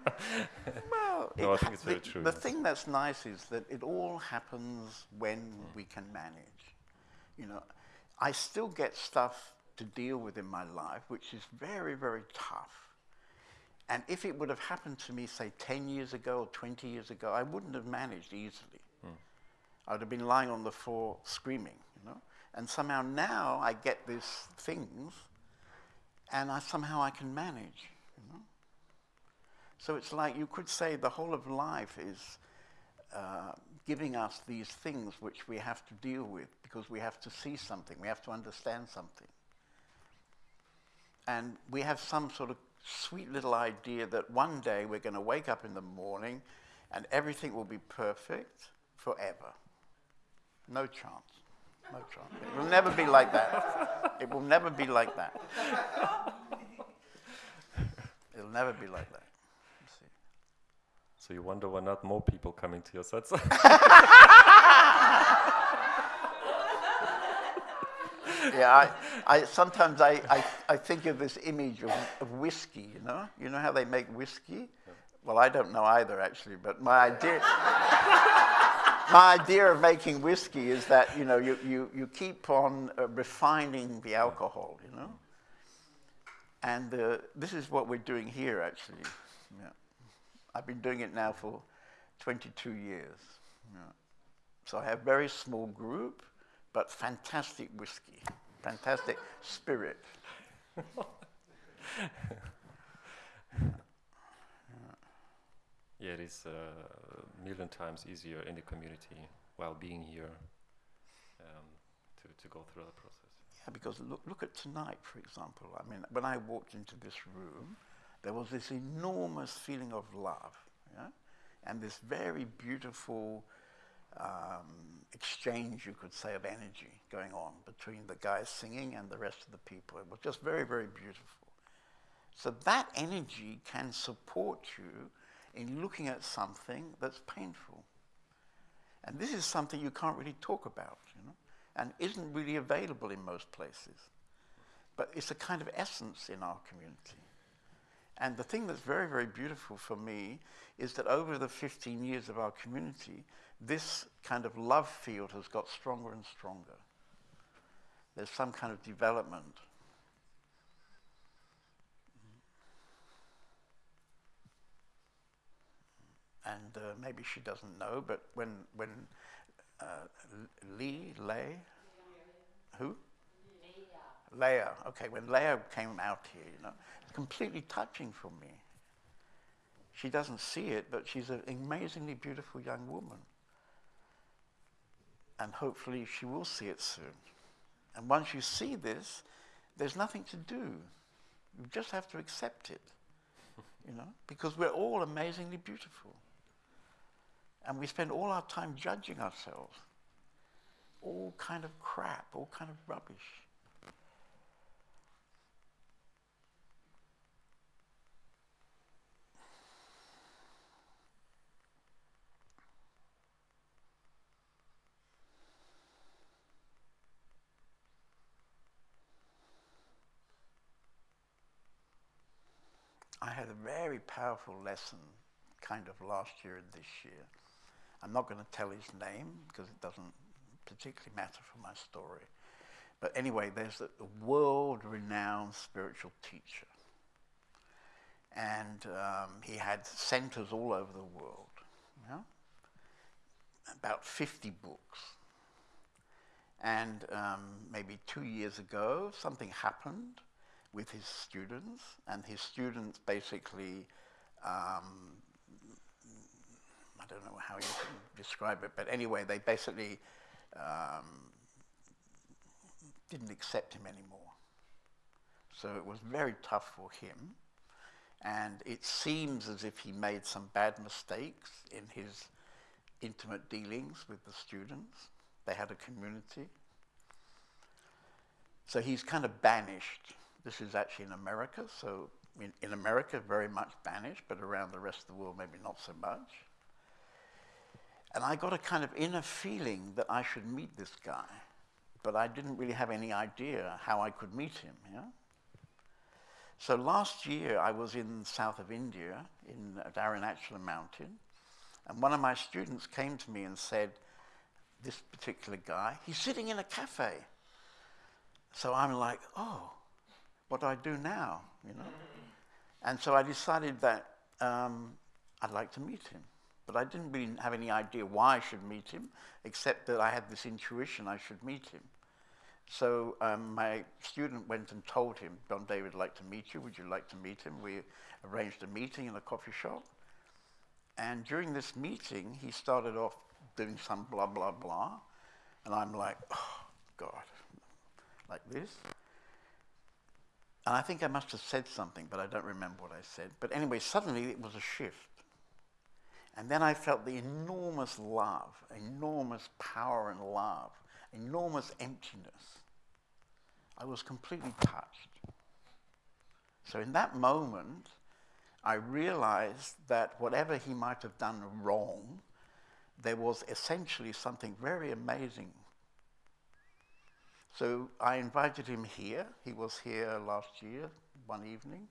Well, No, I think it's very the, true, The thing that's nice is that it all happens when Mm. we can manage. You know, I still get stuff to deal with in my life, which is very, very tough. And if it would have happened to me, say, 10 years ago or 20 years ago, I wouldn't have managed easily. Mm. I would have been lying on the floor screaming, you know. And somehow now I get these things, and I somehow I can manage, you know. So it's like you could say the whole of life is uh, giving us these things which we have to deal with because we have to see something, we have to understand something. And we have some sort of sweet little idea that one day we're going to wake up in the morning and everything will be perfect forever. No chance. Chance. It will never be like that. It will never be like that. It'll never be like that. See. So you wonder why not more people coming to your sets? yeah, I, I sometimes I, I, I think of this image of, of whiskey, you know? You know how they make whiskey? Well, I don't know either, actually, but my idea, my idea of making whiskey is that, you know, you, you, you keep on uh, refining the alcohol, you know? And uh, this is what we're doing here, actually. Yeah. I've been doing it now for 22 years. Yeah. So I have very small group, but fantastic whiskey, fantastic spirit. yeah, it is uh, a million times easier in the community while being here um, to, to go through the process. Yeah, because look, look at tonight, for example. I mean, when I walked into this room, there was this enormous feeling of love, yeah? and this very beautiful um, exchange, you could say, of energy going on between the guys singing and the rest of the people. It was just very, very beautiful. So that energy can support you in looking at something that's painful. And this is something you can't really talk about, you know, and isn't really available in most places. But it's a kind of essence in our community. And the thing that's very, very beautiful for me is that over the 15 years of our community, this kind of love field has got stronger and stronger. There's some kind of development. And uh, maybe she doesn't know, but when, when uh, Lee, Lay, who? Leah. Okay, when Leah came out here, you know, completely touching for me. She doesn't see it, but she's an amazingly beautiful young woman. And hopefully she will see it soon. And once you see this, there's nothing to do. You just have to accept it, you know, because we're all amazingly beautiful. And we spend all our time judging ourselves. All kind of crap, all kind of rubbish. I had a very powerful lesson kind of last year and this year. I'm not going to tell his name because it doesn't particularly matter for my story. But anyway, there's a, a world renowned spiritual teacher. And um, he had centers all over the world. About 50 books. And um, maybe two years ago, something happened with his students, and his students basically, um, don't know how you can describe it, but anyway, they basically um, didn't accept him anymore. So it was very tough for him, and it seems as if he made some bad mistakes in his intimate dealings with the students. They had a community. So he's kind of banished this is actually in America, so in, in America, very much banished, but around the rest of the world, maybe not so much. And I got a kind of inner feeling that I should meet this guy, but I didn't really have any idea how I could meet him. Yeah? So last year, I was in south of India, in Arunachala Mountain, and one of my students came to me and said, this particular guy, he's sitting in a cafe. So I'm like, oh, what do I do now? You know? And so I decided that um, I'd like to meet him. But I didn't really have any idea why I should meet him, except that I had this intuition I should meet him. So um, my student went and told him, John David would like to meet you. Would you like to meet him? We arranged a meeting in a coffee shop. And during this meeting, he started off doing some blah, blah, blah. And I'm like, oh, God, like this. And I think I must have said something, but I don't remember what I said. But anyway, suddenly it was a shift. And then I felt the enormous love, enormous power and love, enormous emptiness. I was completely touched. So in that moment, I realized that whatever he might have done wrong, there was essentially something very amazing. So I invited him here. He was here last year, one evening.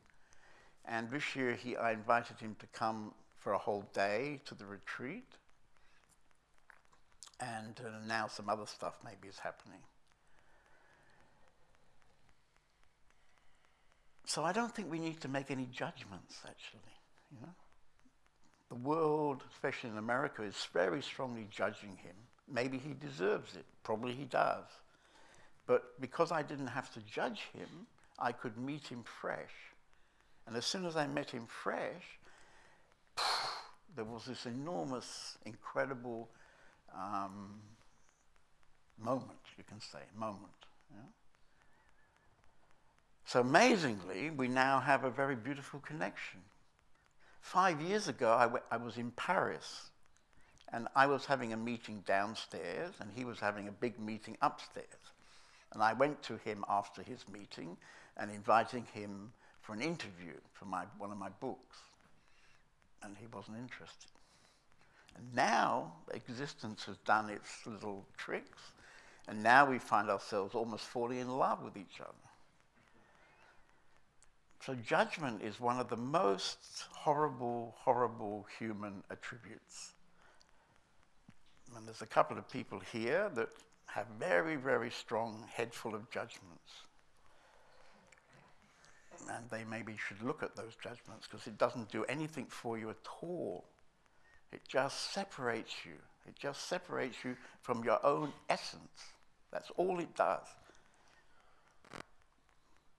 And this year he, I invited him to come for a whole day to the retreat. And uh, now some other stuff maybe is happening. So I don't think we need to make any judgments, actually. You know, the world, especially in America, is very strongly judging him. Maybe he deserves it. Probably he does. But because I didn't have to judge him, I could meet him fresh. And as soon as I met him fresh, there was this enormous, incredible um, moment, you can say, moment. Yeah? So amazingly, we now have a very beautiful connection. Five years ago, I, was in Paris, and I was having a meeting downstairs, and he was having a big meeting upstairs. And I went to him after his meeting and inviting him for an interview for my, one of my books. And he wasn't interested. And now existence has done its little tricks, and now we find ourselves almost falling in love with each other. So judgment is one of the most horrible, horrible human attributes. And there's a couple of people here that have very, very strong head full of judgments. And they maybe should look at those judgments because it doesn't do anything for you at all. It just separates you. It just separates you from your own essence. That's all it does.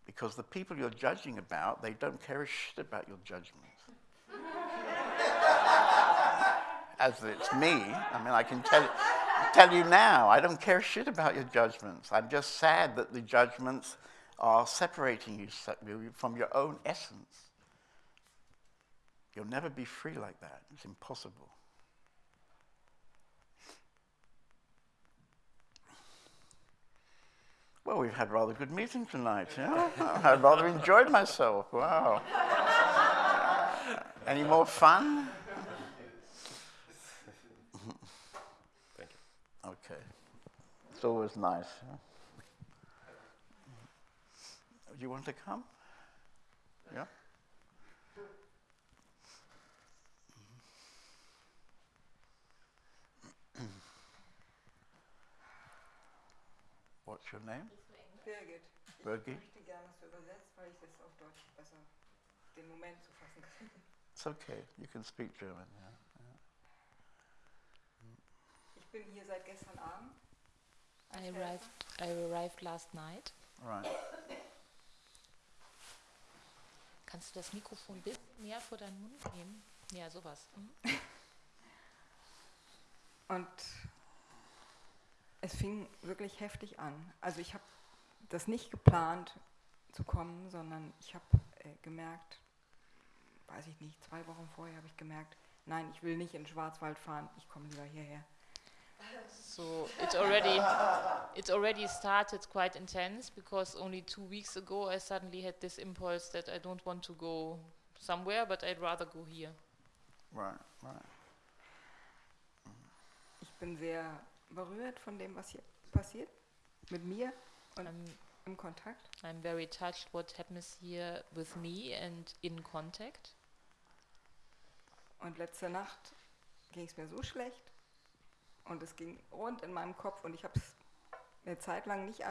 Because the people you're judging about, they don't care a shit about your judgments. As it's me, I mean, I can tell, tell you now, I don't care a shit about your judgments. I'm just sad that the judgments are separating you from your own essence. You'll never be free like that. It's impossible. Well, we've had rather good meeting tonight. Yeah? I rather enjoyed myself. Wow. Any more fun? Thank you. Okay. It's always nice. Yeah? Do you want to come? Yeah? What's your name? Birgit. Birgit? Ich möchte gerne es übersetzt, weil ich es auf Deutsch besser den Moment zu fassen kann. It's okay. You can speak German. Yeah. Ich bin hier seit gestern Abend. I arrived, I arrived last night. Right. Kannst du das Mikrofon ein bisschen näher vor deinen Mund nehmen? Ja, sowas. Mhm. Und es fing wirklich heftig an. Also ich habe das nicht geplant zu kommen, sondern ich habe äh, gemerkt, weiß ich nicht, zwei Wochen vorher habe ich gemerkt, nein, ich will nicht in den Schwarzwald fahren, ich komme lieber hierher. So it already it already started quite intense because only two weeks ago I suddenly had this impulse that I don't want to go somewhere, but I'd rather go here. Right. Right. Ich bin sehr berührt von dem, was hier passiert, mit mir und I'm im Kontakt. I'm very touched what happens here with me and in contact. Und letzte Nacht ging es mir so schlecht und es ging rund in meinem Kopf und ich habe es eine Zeit lang nicht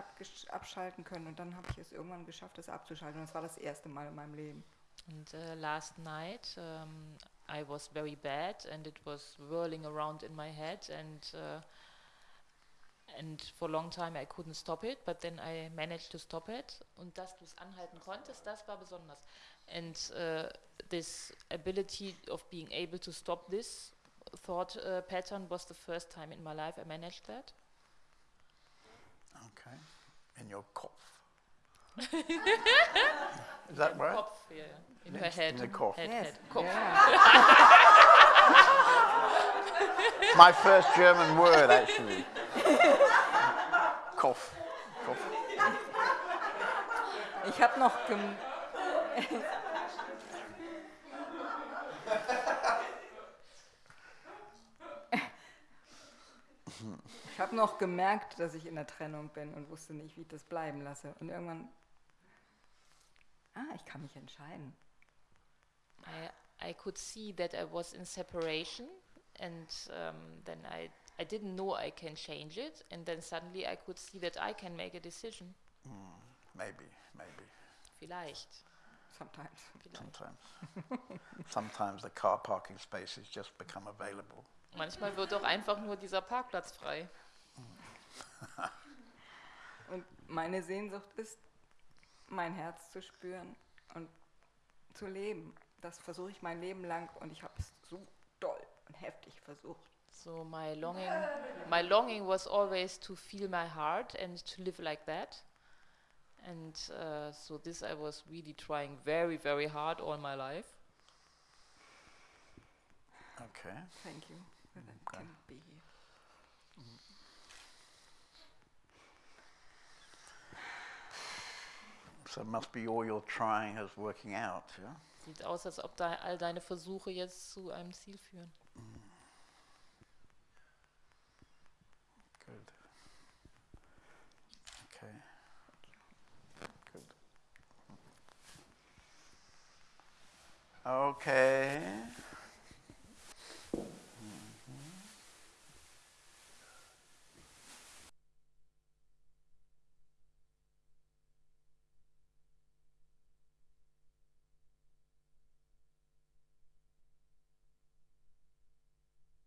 abschalten können und dann habe ich es irgendwann geschafft, es abzuschalten und das war das erste Mal in meinem Leben. And uh, last night um, I was very bad, and it was whirling around in my head, and uh, and for a long time I couldn't stop it, but then I managed to stop it. Und dass du es anhalten konntest, das war besonders. And uh, this ability of being able to stop this thought uh, pattern was the first time in my life I managed that. Okay. In your cough. Is that right? Kopf, yeah, in her head. in the cough. Head, Yes. head, Kopf. Ja. My first German word, actually. Cough. Cough. Ich habe noch gem Ich habe noch gemerkt, dass ich in der Trennung bin und wusste nicht, wie ich das bleiben lasse. Und irgendwann, ah, ich kann mich entscheiden. I, I could see that I was in separation, and um, then I, I didn't know I can change it, and then suddenly I could see that I can make a decision. Maybe, maybe. Vielleicht. Sometimes. vielleicht. Sometimes. Sometimes the car parking spaces just become available. Manchmal wird auch einfach nur dieser Parkplatz frei. Und meine Sehnsucht ist, mein Herz zu spüren und zu leben. Das versuche ich mein Leben lang und ich habe es so doll und heftig versucht. So my longing, my longing was always to feel my heart and to live like that. And uh, so this I was really trying very, very hard all my life. Okay. Thank you. that can be here. So must be all your trying is working out, yeah? Sieht aus, als ob da all deine Versuche jetzt zu einem Ziel führen. Good. Okay. Good. Okay.